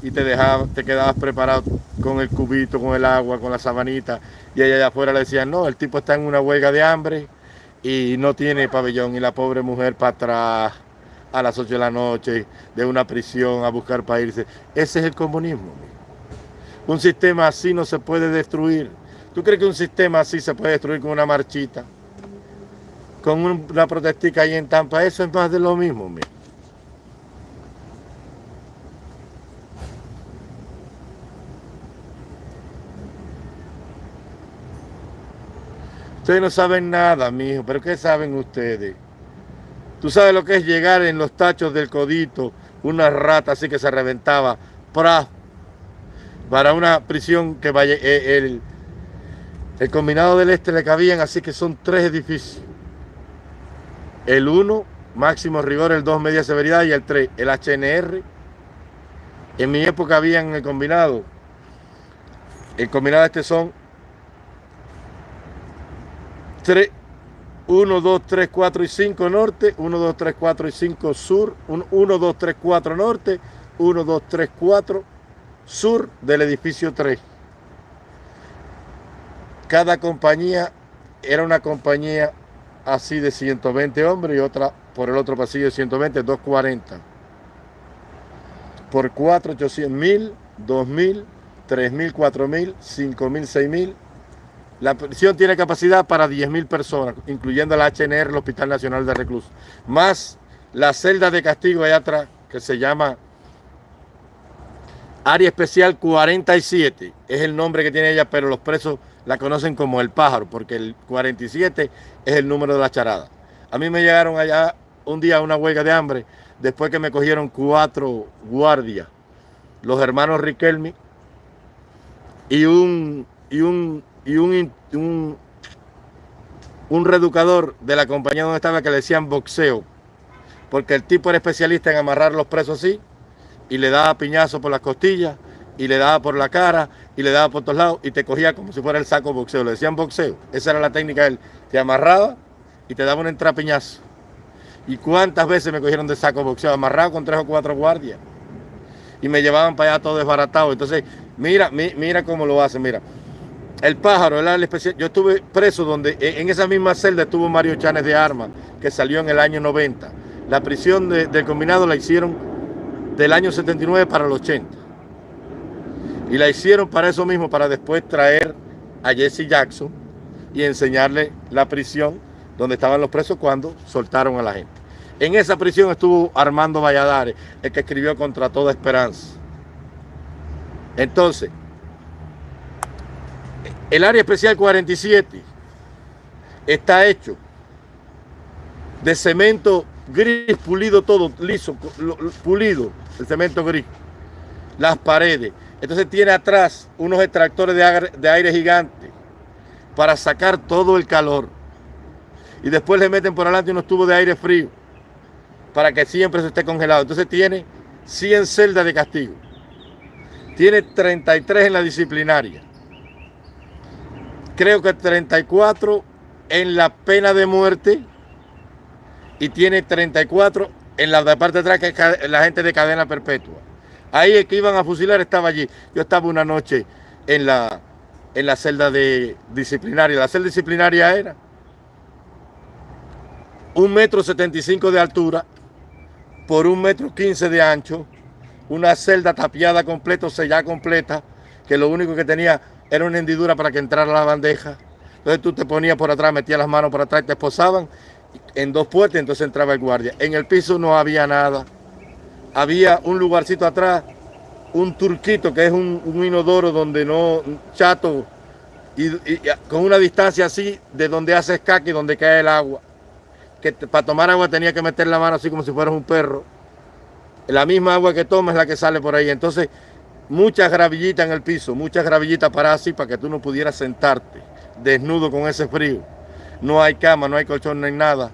y te dejabas, te quedabas preparado con el cubito, con el agua, con la sabanita y allá afuera le decían, no, el tipo está en una huelga de hambre y no tiene pabellón y la pobre mujer para atrás a las 8 de la noche de una prisión a buscar para irse. Ese es el comunismo. Un sistema así no se puede destruir. ¿Tú crees que un sistema así se puede destruir con una marchita? Con una protestica ahí en Tampa. Eso es más de lo mismo. Mira. Ustedes no saben nada, mijo, pero ¿qué saben ustedes? Tú sabes lo que es llegar en los tachos del codito, una rata así que se reventaba, para, para una prisión que eh, el, el combinado del este le cabían, así que son tres edificios. El uno, máximo rigor, el dos, media severidad y el tres, el HNR. En mi época habían el combinado, el combinado este son 3, 1, 2, 3, 4 y 5 norte, 1, 2, 3, 4 y 5 sur, 1, 2, 3, 4 norte, 1, 2, 3, 4 sur del edificio 3. Cada compañía era una compañía así de 120 hombres y otra por el otro pasillo de 120, 240. Por 4, 800 mil, 2 mil, 3 mil, 4 mil, 5 mil, 6 mil, la prisión tiene capacidad para 10.000 personas, incluyendo la HNR, el Hospital Nacional de Reclusos. Más la celda de castigo allá atrás, que se llama Área Especial 47. Es el nombre que tiene ella, pero los presos la conocen como el pájaro, porque el 47 es el número de la charada. A mí me llegaron allá un día a una huelga de hambre, después que me cogieron cuatro guardias, los hermanos Riquelme y un, y un y un, un, un reeducador de la compañía donde estaba que le decían boxeo, porque el tipo era especialista en amarrar los presos así, y le daba piñazo por las costillas, y le daba por la cara, y le daba por todos lados, y te cogía como si fuera el saco boxeo, le decían boxeo, esa era la técnica de él, te amarraba y te daba un entrapiñazo. ¿Y cuántas veces me cogieron de saco boxeo, amarrado con tres o cuatro guardias? Y me llevaban para allá todo desbaratado. Entonces, mira, mira cómo lo hacen, mira. El pájaro, el especial. Yo estuve preso donde en esa misma celda estuvo Mario Chanes de Armas, que salió en el año 90. La prisión del combinado la hicieron del año 79 para el 80. Y la hicieron para eso mismo, para después traer a Jesse Jackson y enseñarle la prisión donde estaban los presos cuando soltaron a la gente. En esa prisión estuvo Armando Valladares, el que escribió Contra Toda Esperanza. Entonces, el área especial 47 está hecho de cemento gris, pulido todo, liso, pulido, el cemento gris. Las paredes. Entonces tiene atrás unos extractores de aire, gigante para sacar todo el calor. Y después le meten por adelante unos tubos de aire frío para que siempre se esté congelado. Entonces tiene 100 celdas de castigo. Tiene 33 en la disciplinaria creo que 34 en la pena de muerte y tiene 34 en la parte de atrás, que es la gente de cadena perpetua. Ahí el que iban a fusilar estaba allí. Yo estaba una noche en la, en la celda de disciplinaria. La celda disciplinaria era un metro setenta y cinco de altura por un metro quince de ancho, una celda tapiada completa, sellada completa, que lo único que tenía era una hendidura para que entrara la bandeja. Entonces tú te ponías por atrás, metías las manos por atrás, te esposaban en dos puertas, entonces entraba el guardia. En el piso no había nada. Había un lugarcito atrás, un turquito que es un, inodoro donde no, chato, y, con una distancia así de donde hace escaque y donde cae el agua. Que para tomar agua tenía que meter la mano así como si fueras un perro. La misma agua que tomas es la que sale por ahí. Entonces, muchas gravillitas en el piso, muchas gravillitas para así para que tú no pudieras sentarte desnudo con ese frío. No hay cama, no hay colchón, no hay nada.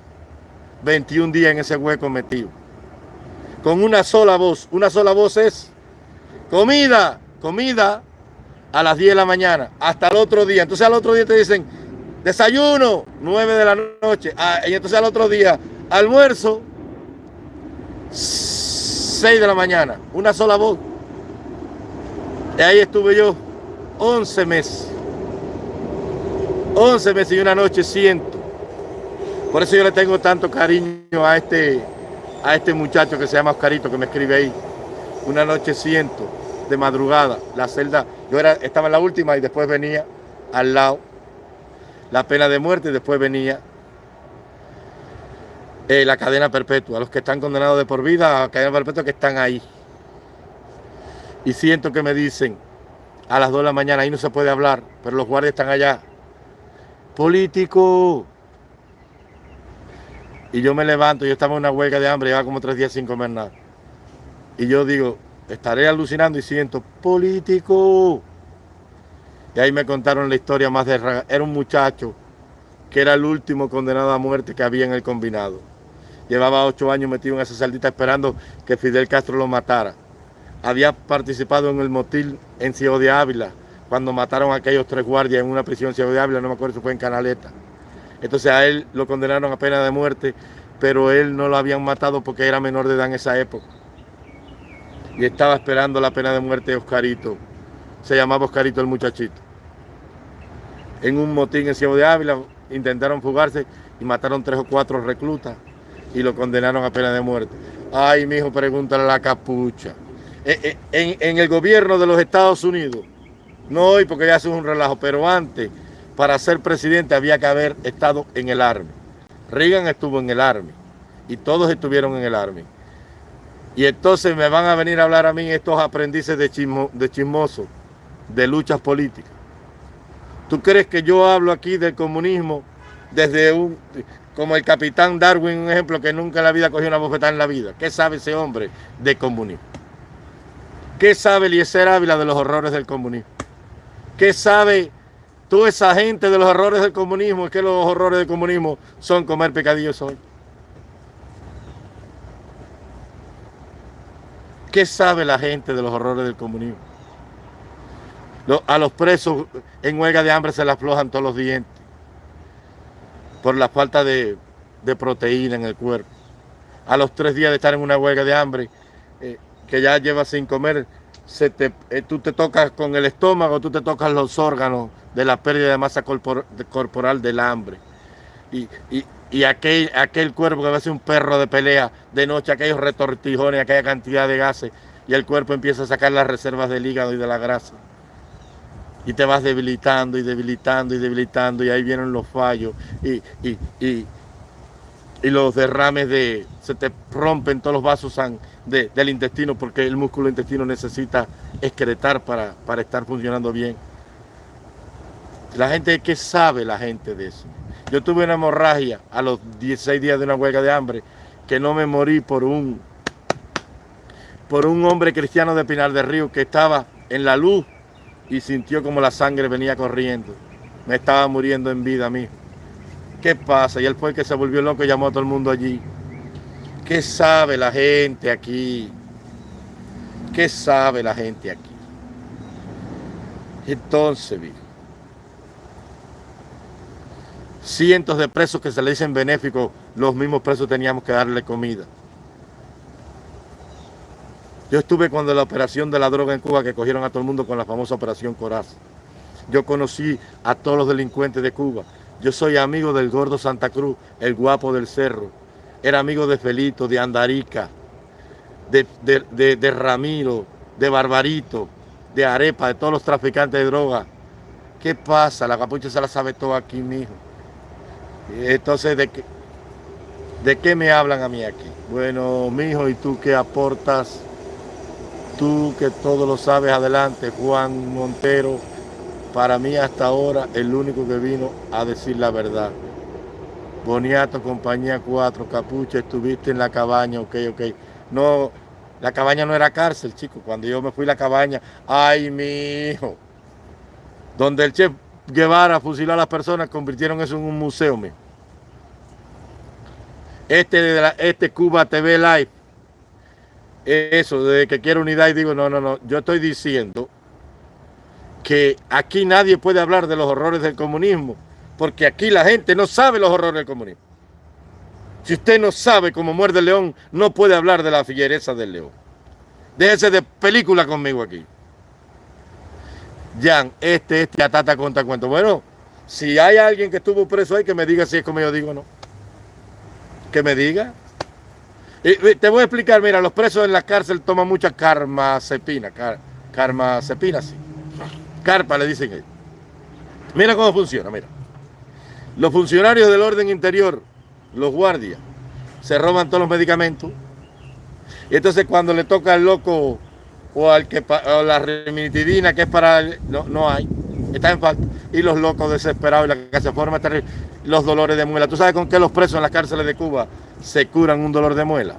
21 días en ese hueco metido. Con una sola voz. Una sola voz es comida, comida a las 10 de la mañana, hasta el otro día. Entonces al otro día te dicen desayuno, 9 de la noche. Ah, y entonces al otro día, almuerzo, 6 de la mañana. Una sola voz. Y ahí estuve yo 11 meses. 11 meses y una noche siento. Por eso yo le tengo tanto cariño a este, a este muchacho que se llama Oscarito, que me escribe ahí. Una noche siento, de madrugada, la celda, yo era, estaba en la última y después venía al lado la pena de muerte y después venía eh, la cadena perpetua, los que están condenados de por vida a cadena perpetua que están ahí. Y siento que me dicen a las 2 de la mañana, ahí no se puede hablar, pero los guardias están allá político. Y yo me levanto, yo estaba en una huelga de hambre, llevaba como tres días sin comer nada. Y yo digo, estaré alucinando y siento, político. Y ahí me contaron la historia más de... Era un muchacho que era el último condenado a muerte que había en el combinado. Llevaba ocho años metido en esa saldita esperando que Fidel Castro lo matara. Había participado en el motil en Ciudad de Ávila, cuando mataron a aquellos tres guardias en una prisión de Ávila, no me acuerdo si fue en Canaleta. Entonces a él lo condenaron a pena de muerte, pero él no lo habían matado porque era menor de edad en esa época. Y estaba esperando la pena de muerte de Oscarito. Se llamaba Oscarito el muchachito. En un motín en Ciego de Ávila intentaron fugarse y mataron tres o cuatro reclutas y lo condenaron a pena de muerte. Ay, mi hijo, pregúntale a la capucha. Eh, eh, en, el gobierno de los Estados Unidos, no hoy porque ya es un relajo, pero antes, para ser presidente había que haber estado en el Army. Reagan estuvo en el Army y todos estuvieron en el Army. Y entonces me van a venir a hablar a mí estos aprendices de, chismo, de chismosos, de luchas políticas. ¿Tú crees que yo hablo aquí del comunismo desde un, como el capitán Darwin, un ejemplo que nunca en la vida cogió una bofetada en la vida? ¿Qué sabe ese hombre de comunismo? ¿Qué sabe Eliezer Ávila de los horrores del comunismo? ¿Qué sabe toda esa gente de los horrores del comunismo? Que los horrores del comunismo son comer pecadillos hoy. ¿Qué sabe la gente de los horrores del comunismo? A los presos en huelga de hambre se les aflojan todos los dientes por la falta de, proteína en el cuerpo. A los tres días de estar en una huelga de hambre, eh, que ya lleva sin comer, eh, tú te tocas con el estómago, tú te tocas los órganos de la pérdida de masa corporal del hambre. Y, aquel, aquel cuerpo que va a ser un perro de pelea de noche, aquellos retortijones, aquella cantidad de gases, y el cuerpo empieza a sacar las reservas del hígado y de la grasa. Y te vas debilitando y debilitando y debilitando, y ahí vienen los fallos y, y los derrames de... se te rompen todos los vasos del intestino porque el músculo intestino necesita excretar para, para estar funcionando bien. La gente, ¿qué sabe la gente de eso? Yo tuve una hemorragia a los 16 días de una huelga de hambre que no me morí por un, por un hombre cristiano de Pinar del Río que estaba en la luz y sintió como la sangre venía corriendo. Me estaba muriendo en vida a. ¿Qué pasa? Y él fue el que se volvió loco y llamó a todo el mundo allí. ¿Qué sabe la gente aquí? ¿Qué sabe la gente aquí? Entonces, cientos de presos que se le dicen benéficos, los mismos presos teníamos que darle comida. Yo estuve cuando la operación de la droga en Cuba que cogieron a todo el mundo con la famosa operación Coraz. yo conocí a todos los delincuentes de Cuba. Yo soy amigo del gordo Santa Cruz, el guapo del cerro. Era amigo de Felito, de Andarica, de, Ramiro, de Barbarito, de Arepa, de todos los traficantes de droga. ¿Qué pasa? La capucha se la sabe todo aquí, mijo. Entonces, ¿de qué, ¿de qué me hablan a mí aquí? Bueno, mijo, ¿y tú qué aportas? Tú que todo lo sabes, adelante, Juan Montero. Para mí hasta ahora el único que vino a decir la verdad. Boniato, compañía 4, Capucha, estuviste en la cabaña, ok, ok. No, la cabaña no era cárcel, chico. Cuando yo me fui a la cabaña, ay, mi hijo. Donde el chef Guevara fusiló a las personas, convirtieron eso en un museo, mío. Este, este Cuba TV Live, eso, de que quiero unidad, y digo, no, no, no, yo estoy diciendo que aquí nadie puede hablar de los horrores del comunismo, porque aquí la gente no sabe los horrores del comunismo. Si usted no sabe cómo muerde el león, no puede hablar de la figuereza del león. Déjese de película conmigo aquí. Jan, este, este, atata contra cuento. Bueno, si hay alguien que estuvo preso ahí, que me diga si es como yo digo o no. Que me diga. Te voy a explicar, mira, los presos en la cárcel toman mucha karmazepina. Car, karmazepina, sí. Carpa le dicen ellos. Mira cómo funciona, mira. Los funcionarios del orden interior los guardias, se roban todos los medicamentos. Y entonces cuando le toca al loco o al que o la remitidina que es para no, no hay, está en falta. Y los locos desesperados y la que se forma terrible, los dolores de muela. ¿Tú sabes con qué los presos en las cárceles de Cuba se curan un dolor de muela?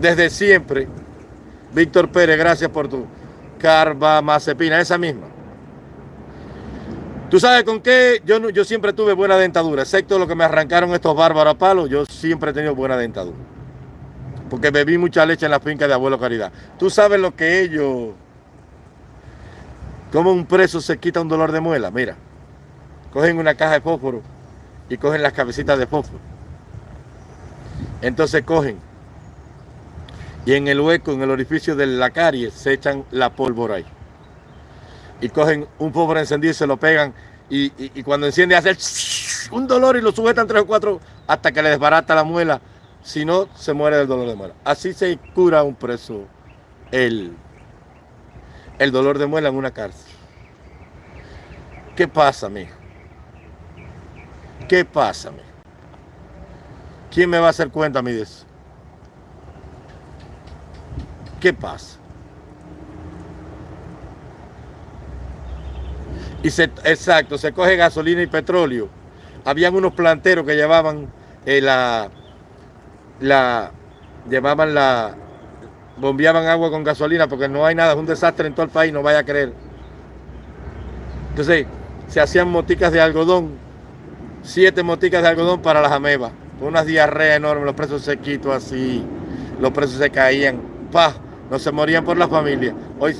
Desde siempre, Víctor Pérez, gracias por tu carbamazepina, esa misma. ¿Tú sabes con qué? Yo, yo siempre tuve buena dentadura, excepto lo que me arrancaron estos bárbaros palos, yo siempre he tenido buena dentadura. Porque bebí mucha leche en la finca de Abuelo Caridad. ¿Tú sabes lo que ellos... Cómo un preso se quita un dolor de muela? Mira, cogen una caja de fósforo y cogen las cabecitas de fósforo. Entonces cogen y en el hueco, en el orificio de la carie, se echan la pólvora ahí y cogen un pobre encendido y se lo pegan y, cuando enciende hace un dolor y lo sujetan tres o cuatro hasta que le desbarata la muela. Si no, se muere del dolor de muela. Así se cura un preso el, el dolor de muela en una cárcel. ¿Qué pasa, mijo? ¿Qué pasa, mijo? ¿Quién me va a hacer cuenta a de eso? ¿Qué pasa? Y se, exacto, se coge gasolina y petróleo. Habían unos planteros que llevaban eh, la, la, llevaban la, bombeaban agua con gasolina porque no hay nada, es un desastre en todo el país, no vaya a creer. Entonces, se hacían moticas de algodón, siete moticas de algodón para las amebas, con unas diarreas enormes, los presos sequitos así, los presos se caían, pa, no se morían por la familia. Hoy,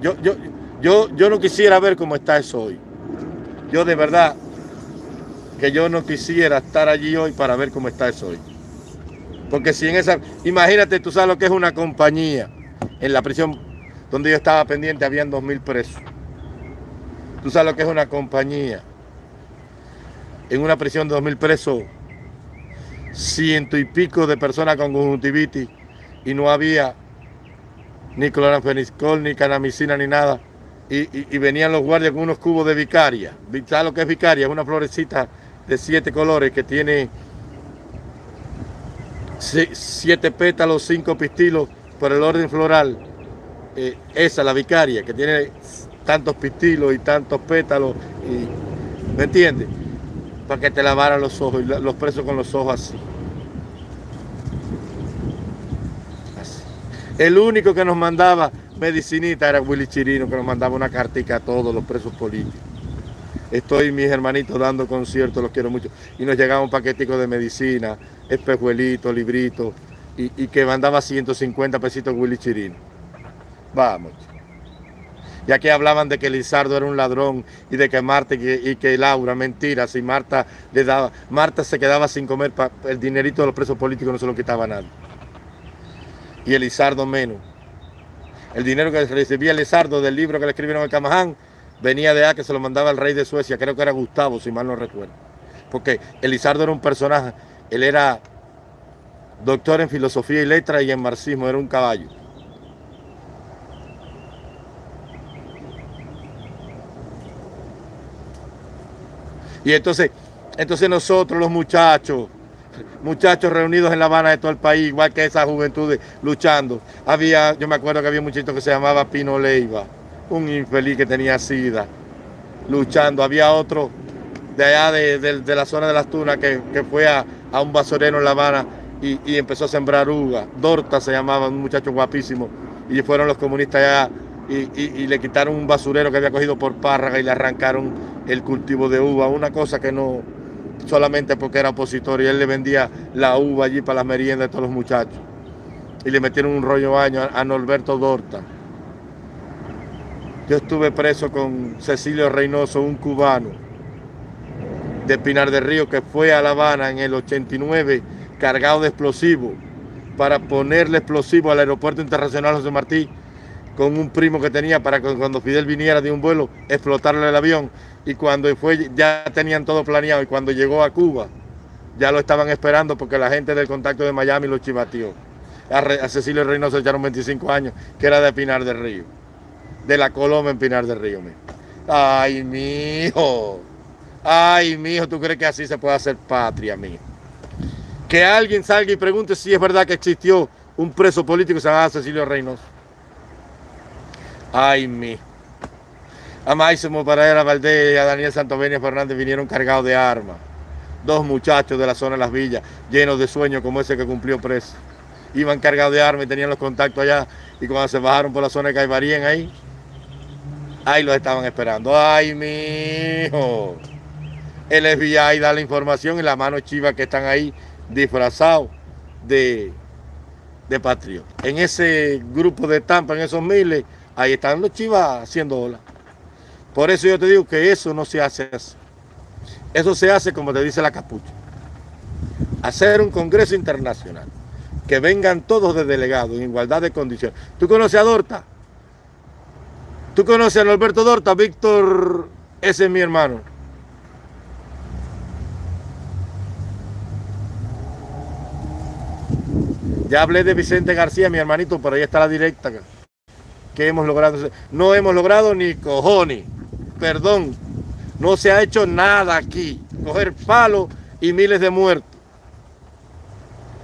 yo, yo, yo, yo no quisiera ver cómo está eso hoy. Yo de verdad que yo no quisiera estar allí hoy para ver cómo está eso hoy. Porque si en esa... Imagínate, tú sabes lo que es una compañía. En la prisión donde yo estaba pendiente habían dos mil presos. Tú sabes lo que es una compañía. En una prisión de dos mil presos, ciento y pico de personas con conjuntivitis y no había ni cloranfeniscol, ni canamicina, ni nada y, venían los guardias con unos cubos de vicaria. ¿Sabes lo que es vicaria? Es una florecita de siete colores que tiene siete pétalos, cinco pistilos por el orden floral. Eh, esa, la vicaria, que tiene tantos pistilos y tantos pétalos. Y, ¿Me entiendes? Para que te lavaran los ojos y los presos con los ojos así. El único que nos mandaba medicinita era Willy Chirino que nos mandaba una cartica a todos los presos políticos. Estoy mis hermanitos dando conciertos, los quiero mucho. Y nos llegaba un paquetico de medicina, espejuelitos, libritos, y, que mandaba 150 pesitos Willy Chirino. Vamos. Y aquí hablaban de que Lizardo era un ladrón y de que Marta y que, Laura, mentira, si Marta le daba, Marta se quedaba sin comer, el dinerito de los presos políticos no se lo quitaba nadie. Y Elizardo menos el dinero que recibía Lizardo del libro que le escribieron al Camaján, venía de A, que se lo mandaba el rey de Suecia, creo que era Gustavo, si mal no recuerdo. Porque Elizardo era un personaje, él era doctor en filosofía y letra y en marxismo, era un caballo. Y entonces, entonces nosotros los muchachos, muchachos reunidos en La Habana de todo el país, igual que esa juventud luchando. Había, yo me acuerdo que había un muchachito que se llamaba Pino Leiva, un infeliz que tenía sida, luchando. Había otro de allá de, la zona de las Tunas que, fue a, un basurero en La Habana y, empezó a sembrar uva. Dorta se llamaba, un muchacho guapísimo. Y fueron los comunistas allá y, le quitaron un basurero que había cogido por párraga y le arrancaron el cultivo de uva. Una cosa que no, solamente porque era opositor y él le vendía la uva allí para las meriendas de todos los muchachos. Y le metieron un rollo baño a, Norberto Dorta. Yo estuve preso con Cecilio Reynoso, un cubano de Pinar del Río que fue a La Habana en el 89 cargado de explosivos para ponerle explosivo al aeropuerto internacional José Martí con un primo que tenía para que cuando Fidel viniera de un vuelo explotarle el avión y cuando fue ya tenían todo planeado y cuando llegó a Cuba ya lo estaban esperando porque la gente del contacto de Miami lo chivateó. A, Cecilio Reynoso echaron 25 años, que era de Pinar del Río, de la Coloma en Pinar del Río. Ay, mi hijo, ay, mi hijo, ¿tú crees que así se puede hacer patria, mijo? Que alguien salga y pregunte si es verdad que existió un preso político que se llamaba Cecilio Reynoso. Ay, mi. A Máximo Pereira Valdés y a Daniel Santovenia Fernández vinieron cargados de armas. Dos muchachos de la zona de las villas, llenos de sueños como ese que cumplió preso. Iban cargados de armas y tenían los contactos allá. Y cuando se bajaron por la zona de Caibarín ahí, ahí los estaban esperando. Ay, mi hijo. El FBI da la información y la mano chiva que están ahí disfrazados de, de. En ese grupo de Tampa, en esos miles, Ahí están los chivas haciendo ola. Por eso yo te digo que eso no se hace así. Eso se hace como te dice la capucha. Hacer un congreso internacional. Que vengan todos de delegados en igualdad de condiciones. ¿Tú conoces a Dorta? ¿Tú conoces a Norberto Dorta? Víctor, ese es mi hermano. Ya hablé de Vicente García, mi hermanito, por ahí está la directa que hemos logrado. No hemos logrado ni cojones. Perdón. No se ha hecho nada aquí. Coger palo y miles de muertos.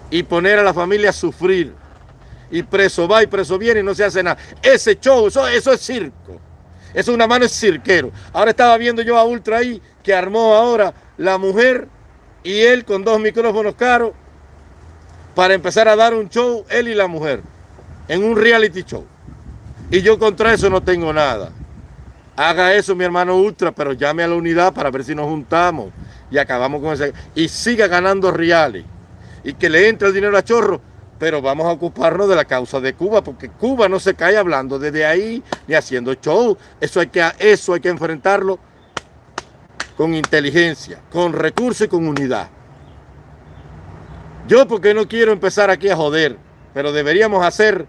Y poner a la familia a sufrir. Y preso va y preso viene y no se hace nada. Ese show, eso, eso es circo. Eso es una mano es cirquero. Ahora estaba viendo yo a Ultra ahí que armó ahora la mujer y él con dos micrófonos caros para empezar a dar un show, él y la mujer, en un reality show. Y yo contra eso no tengo nada. Haga eso mi hermano Ultra, pero llame a la unidad para ver si nos juntamos y acabamos con ese... Y siga ganando reales. Y que le entre el dinero a chorro, pero vamos a ocuparnos de la causa de Cuba, porque Cuba no se cae hablando desde ahí ni haciendo show. Eso hay que, eso hay que enfrentarlo con inteligencia, con recursos y con unidad. Yo porque no quiero empezar aquí a joder, pero deberíamos hacer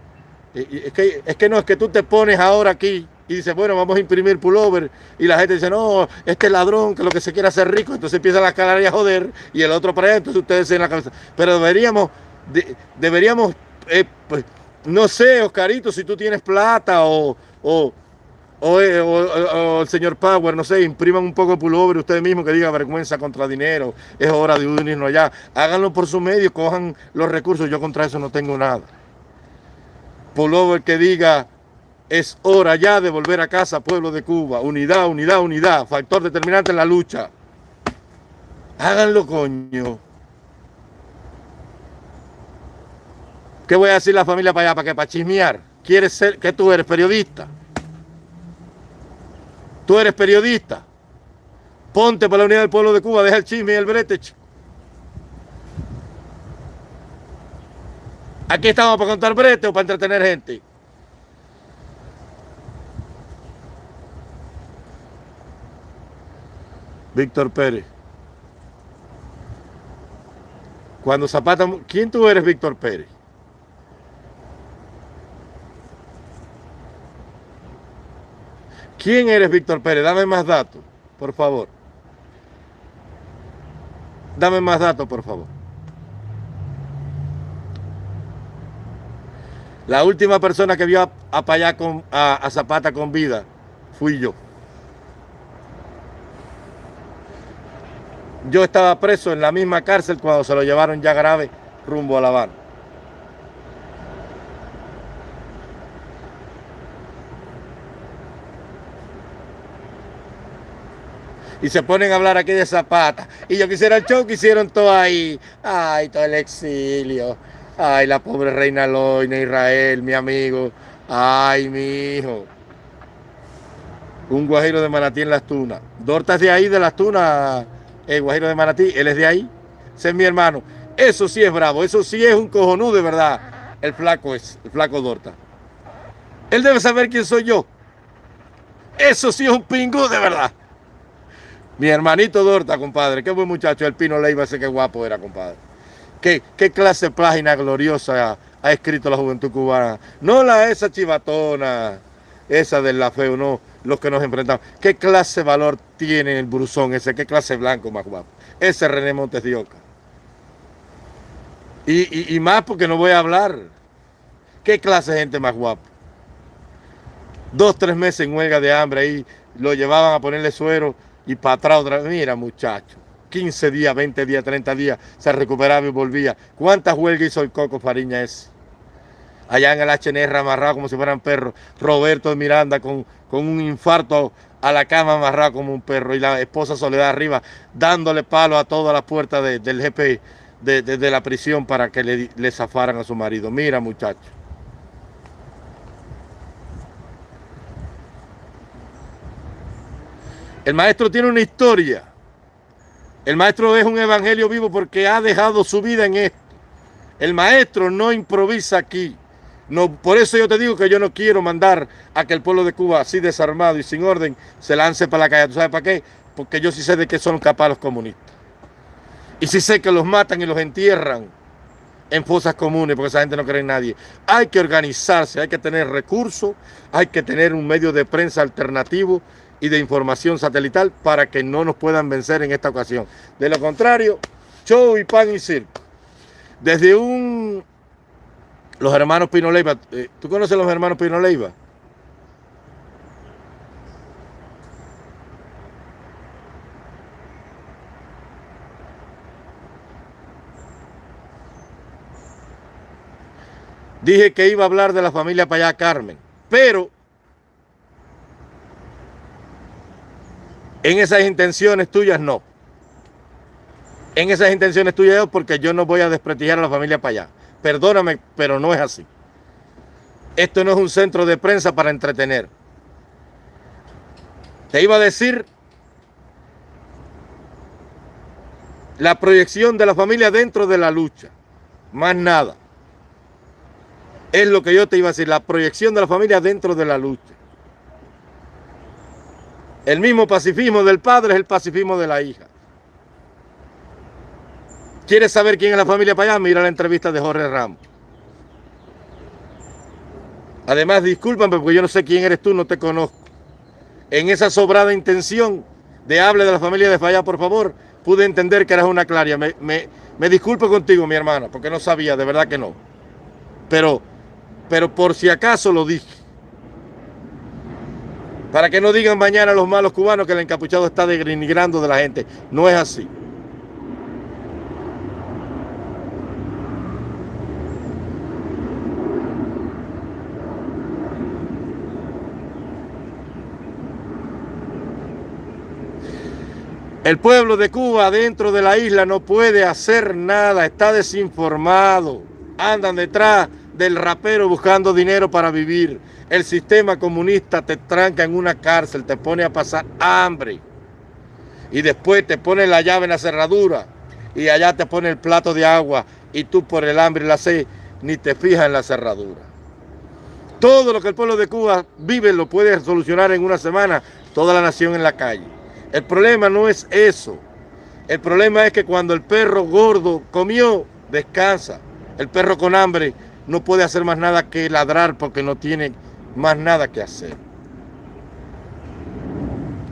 es que, es que no, es que tú te pones ahora aquí y dices, bueno, vamos a imprimir pullover. Y la gente dice, no, este ladrón que lo que se quiere hacer rico. Entonces empieza la cara a joder y el otro para allá, entonces ustedes en la cabeza. Pero deberíamos, deberíamos, eh, pues, no sé, Oscarito, si tú tienes plata o, o, eh, o, el señor Power, no sé, impriman un poco de pullover ustedes mismos que diga vergüenza contra dinero, es hora de unirnos allá. Háganlo por su medio, cojan los recursos. Yo contra eso no tengo nada el que diga, es hora ya de volver a casa, pueblo de Cuba. Unidad, unidad, unidad. Factor determinante en la lucha. Háganlo, coño. ¿Qué voy a decir la familia para allá? ¿Para qué? ¿Para chismear? ¿Quieres ser? que tú eres periodista? Tú eres periodista. Ponte para la unidad del pueblo de Cuba, deja el chisme y el brete. Aquí estamos para contar brete o para entretener gente. Víctor Pérez. Cuando Zapata... ¿Quién tú eres, Víctor Pérez? ¿Quién eres, Víctor Pérez? Dame más datos, por favor. Dame más datos, por favor. La última persona que vio a, con, a Zapata con vida fui yo. Yo estaba preso en la misma cárcel cuando se lo llevaron ya grave rumbo a La Habana. y se ponen a hablar aquí de Zapata. Y yo quisiera el show que hicieron todo ahí. Ay, todo el exilio. Ay, la pobre reina Loina, Israel, mi amigo. Ay, mi hijo. Un guajiro de Manatí en Las Tunas. Dorta es de ahí, de Las Tunas, el guajiro de Manatí. Él es de ahí. Ese es mi hermano. Eso sí es bravo. Eso sí es un cojonú de verdad. El flaco es, el flaco Dorta. Él debe saber quién soy yo. Eso sí es un pingú de verdad. Mi hermanito Dorta, compadre. Qué buen muchacho. El Pino Leiva, ese qué guapo era, compadre. Qué, qué clase de página gloriosa ha, escrito la juventud cubana. No la esa chivatona, esa de la feo, no. Los que nos enfrentamos. ¿Qué clase de valor tiene el brusón ese? ¿Qué clase blanco más guapo? Ese René Montes de Oca. Y, más porque no voy a hablar. ¿Qué clase de gente más guapa? Dos, tres meses en huelga de hambre ahí, lo llevaban a ponerle suero y para atrás otra vez. Mira, muchacho, 15 días, 20 días, 30 días, se recuperaba y volvía. ¿Cuántas huelgas hizo el Coco Fariña ese? Allá en el HNR amarrado como si fueran perros. Roberto Miranda con, con un infarto a la cama amarrado como un perro. Y la esposa Soledad arriba dándole palo a toda la puerta del GP de, la prisión para que le, le zafaran a su marido. Mira, muchacho. El maestro tiene una historia. El maestro es un evangelio vivo porque ha dejado su vida en esto. El maestro no improvisa aquí. No, por eso yo te digo que yo no quiero mandar a que el pueblo de Cuba, así desarmado y sin orden, se lance para la calle. ¿Tú sabes para qué? Porque yo sí sé de qué son capaces los comunistas. Y sí sé que los matan y los entierran en fosas comunes, porque esa gente no cree en nadie. Hay que organizarse, hay que tener recursos, hay que tener un medio de prensa alternativo y de información satelital para que no nos puedan vencer en esta ocasión. De lo contrario, show y pan y circo. Desde un... Los hermanos Pino Leiva, eh, ¿tú conoces a los hermanos Pino Leiva? Dije que iba a hablar de la familia Payá Carmen, pero En esas intenciones tuyas no. En esas intenciones tuyas porque yo no voy a desprestigiar a la familia allá. Perdóname, pero no es así. Esto no es un centro de prensa para entretener. Te iba a decir la proyección de la familia dentro de la lucha. Más nada. Es lo que yo te iba a decir, la proyección de la familia dentro de la lucha. El mismo pacifismo del padre es el pacifismo de la hija. ¿Quieres saber quién es la familia allá? Mira la entrevista de Jorge Ramos. Además, discúlpame porque yo no sé quién eres tú, no te conozco. En esa sobrada intención de hable de la familia de Falla, por favor, pude entender que eras una claria. Me, me, disculpo contigo, mi hermana, porque no sabía, de verdad que no. Pero, pero por si acaso lo dije. Para que no digan mañana los malos cubanos que el encapuchado está denigrando de la gente. No es así. El pueblo de Cuba dentro de la isla no puede hacer nada, está desinformado. Andan detrás del rapero buscando dinero para vivir. El sistema comunista te tranca en una cárcel, te pone a pasar hambre. Y después te pone la llave en la cerradura. Y allá te pone el plato de agua. Y tú por el hambre y la sed ni te fijas en la cerradura. Todo lo que el pueblo de Cuba vive lo puede solucionar en una semana toda la nación en la calle. El problema no es eso. El problema es que cuando el perro gordo comió, descansa. El perro con hambre no puede hacer más nada que ladrar porque no tiene más nada que hacer.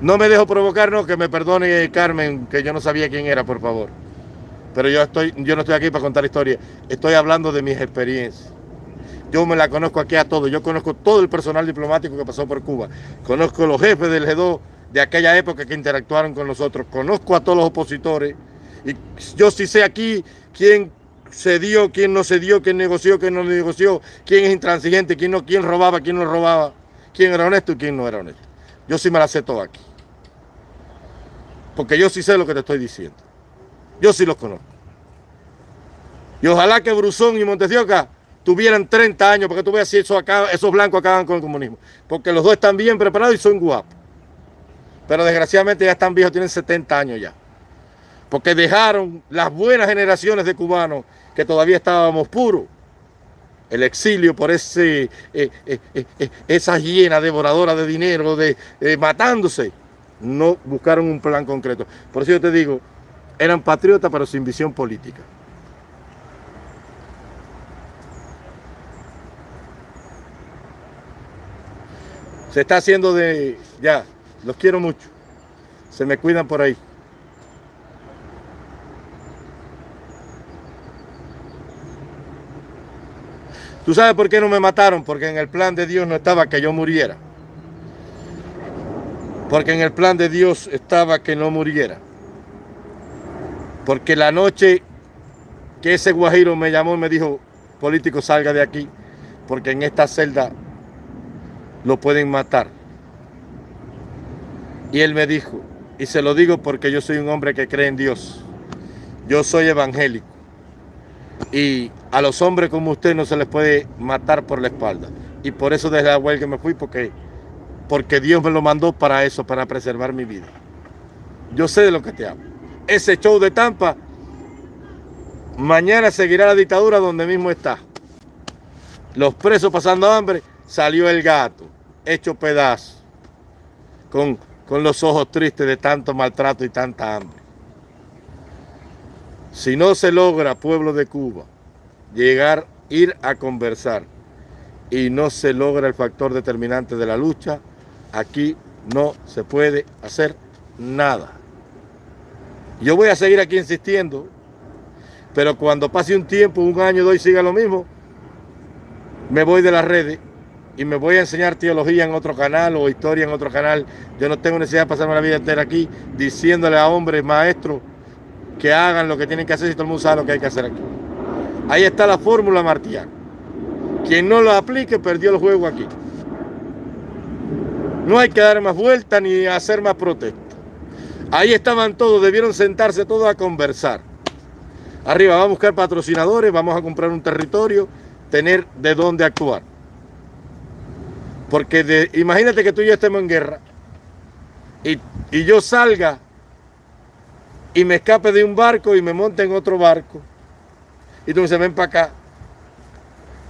No me dejo provocar, no, que me perdone Carmen, que yo no sabía quién era, por favor. Pero yo, estoy, yo no estoy aquí para contar historias, estoy hablando de mis experiencias. Yo me la conozco aquí a todos, yo conozco todo el personal diplomático que pasó por Cuba, conozco los jefes del G2 de aquella época que interactuaron con nosotros, conozco a todos los opositores y yo sí sé aquí quién se dio, quién no se dio, quién negoció, quién no negoció, quién es intransigente, quién no, quién robaba, quién no robaba, quién era honesto y quién no era honesto. Yo sí me la sé todo aquí. Porque yo sí sé lo que te estoy diciendo. Yo sí los conozco. Y ojalá que Brusón y Montecioca tuvieran 30 años, porque tú veas si esos, esos blancos acaban con el comunismo. Porque los dos están bien preparados y son guapos. Pero desgraciadamente ya están viejos, tienen 70 años ya porque dejaron las buenas generaciones de cubanos que todavía estábamos puros. El exilio por ese, eh, eh, eh, esa hiena devoradora de dinero, de, matándose, no buscaron un plan concreto. Por eso yo te digo, eran patriotas pero sin visión política. Se está haciendo de... ya, los quiero mucho. Se me cuidan por ahí. ¿Tú sabes por qué no me mataron? Porque en el plan de Dios no estaba que yo muriera. Porque en el plan de Dios estaba que no muriera. Porque la noche que ese guajiro me llamó y me dijo, político salga de aquí, porque en esta celda lo pueden matar. Y él me dijo, y se lo digo porque yo soy un hombre que cree en Dios. Yo soy evangélico. Y a los hombres como usted no se les puede matar por la espalda. Y por eso desde la huelga me fui, porque, porque Dios me lo mandó para eso, para preservar mi vida. Yo sé de lo que te hablo. Ese show de Tampa, mañana seguirá la dictadura donde mismo está. Los presos pasando hambre, salió el gato, hecho pedazo, con, con los ojos tristes de tanto maltrato y tanta hambre. Si no se logra, pueblo de Cuba, llegar, ir a conversar y no se logra el factor determinante de la lucha, aquí no se puede hacer nada. Yo voy a seguir aquí insistiendo, pero cuando pase un tiempo, un año, dos siga lo mismo, me voy de las redes y me voy a enseñar teología en otro canal o historia en otro canal. Yo no tengo necesidad de pasarme la vida entera aquí diciéndole a hombres, maestros, que hagan lo que tienen que hacer si todo el mundo sabe lo que hay que hacer aquí. Ahí está la fórmula Martián. Quien no lo aplique perdió el juego aquí. No hay que dar más vueltas ni hacer más protestas. Ahí estaban todos, debieron sentarse todos a conversar. Arriba, vamos a buscar patrocinadores, vamos a comprar un territorio, tener de dónde actuar. Porque imagínate que tú y yo estemos en guerra y, y yo salga y me escape de un barco y me monte en otro barco. Y tú me dices, ven para acá.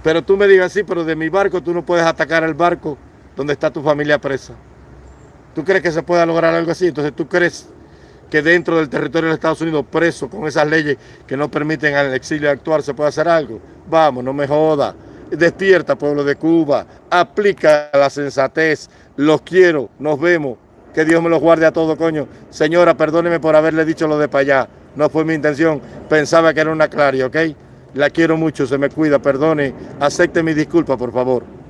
Pero tú me digas, sí, pero de mi barco tú no puedes atacar el barco donde está tu familia presa. ¿Tú crees que se pueda lograr algo así? Entonces tú crees que dentro del territorio de Estados Unidos, preso con esas leyes que no permiten al exilio actuar, se puede hacer algo. Vamos, no me joda. Despierta, pueblo de Cuba. Aplica la sensatez. Los quiero. Nos vemos. Que Dios me los guarde a todo, coño. Señora, perdóneme por haberle dicho lo de para allá. No fue mi intención. Pensaba que era una claria, ¿ok? La quiero mucho, se me cuida, perdone. Acepte mi disculpa, por favor.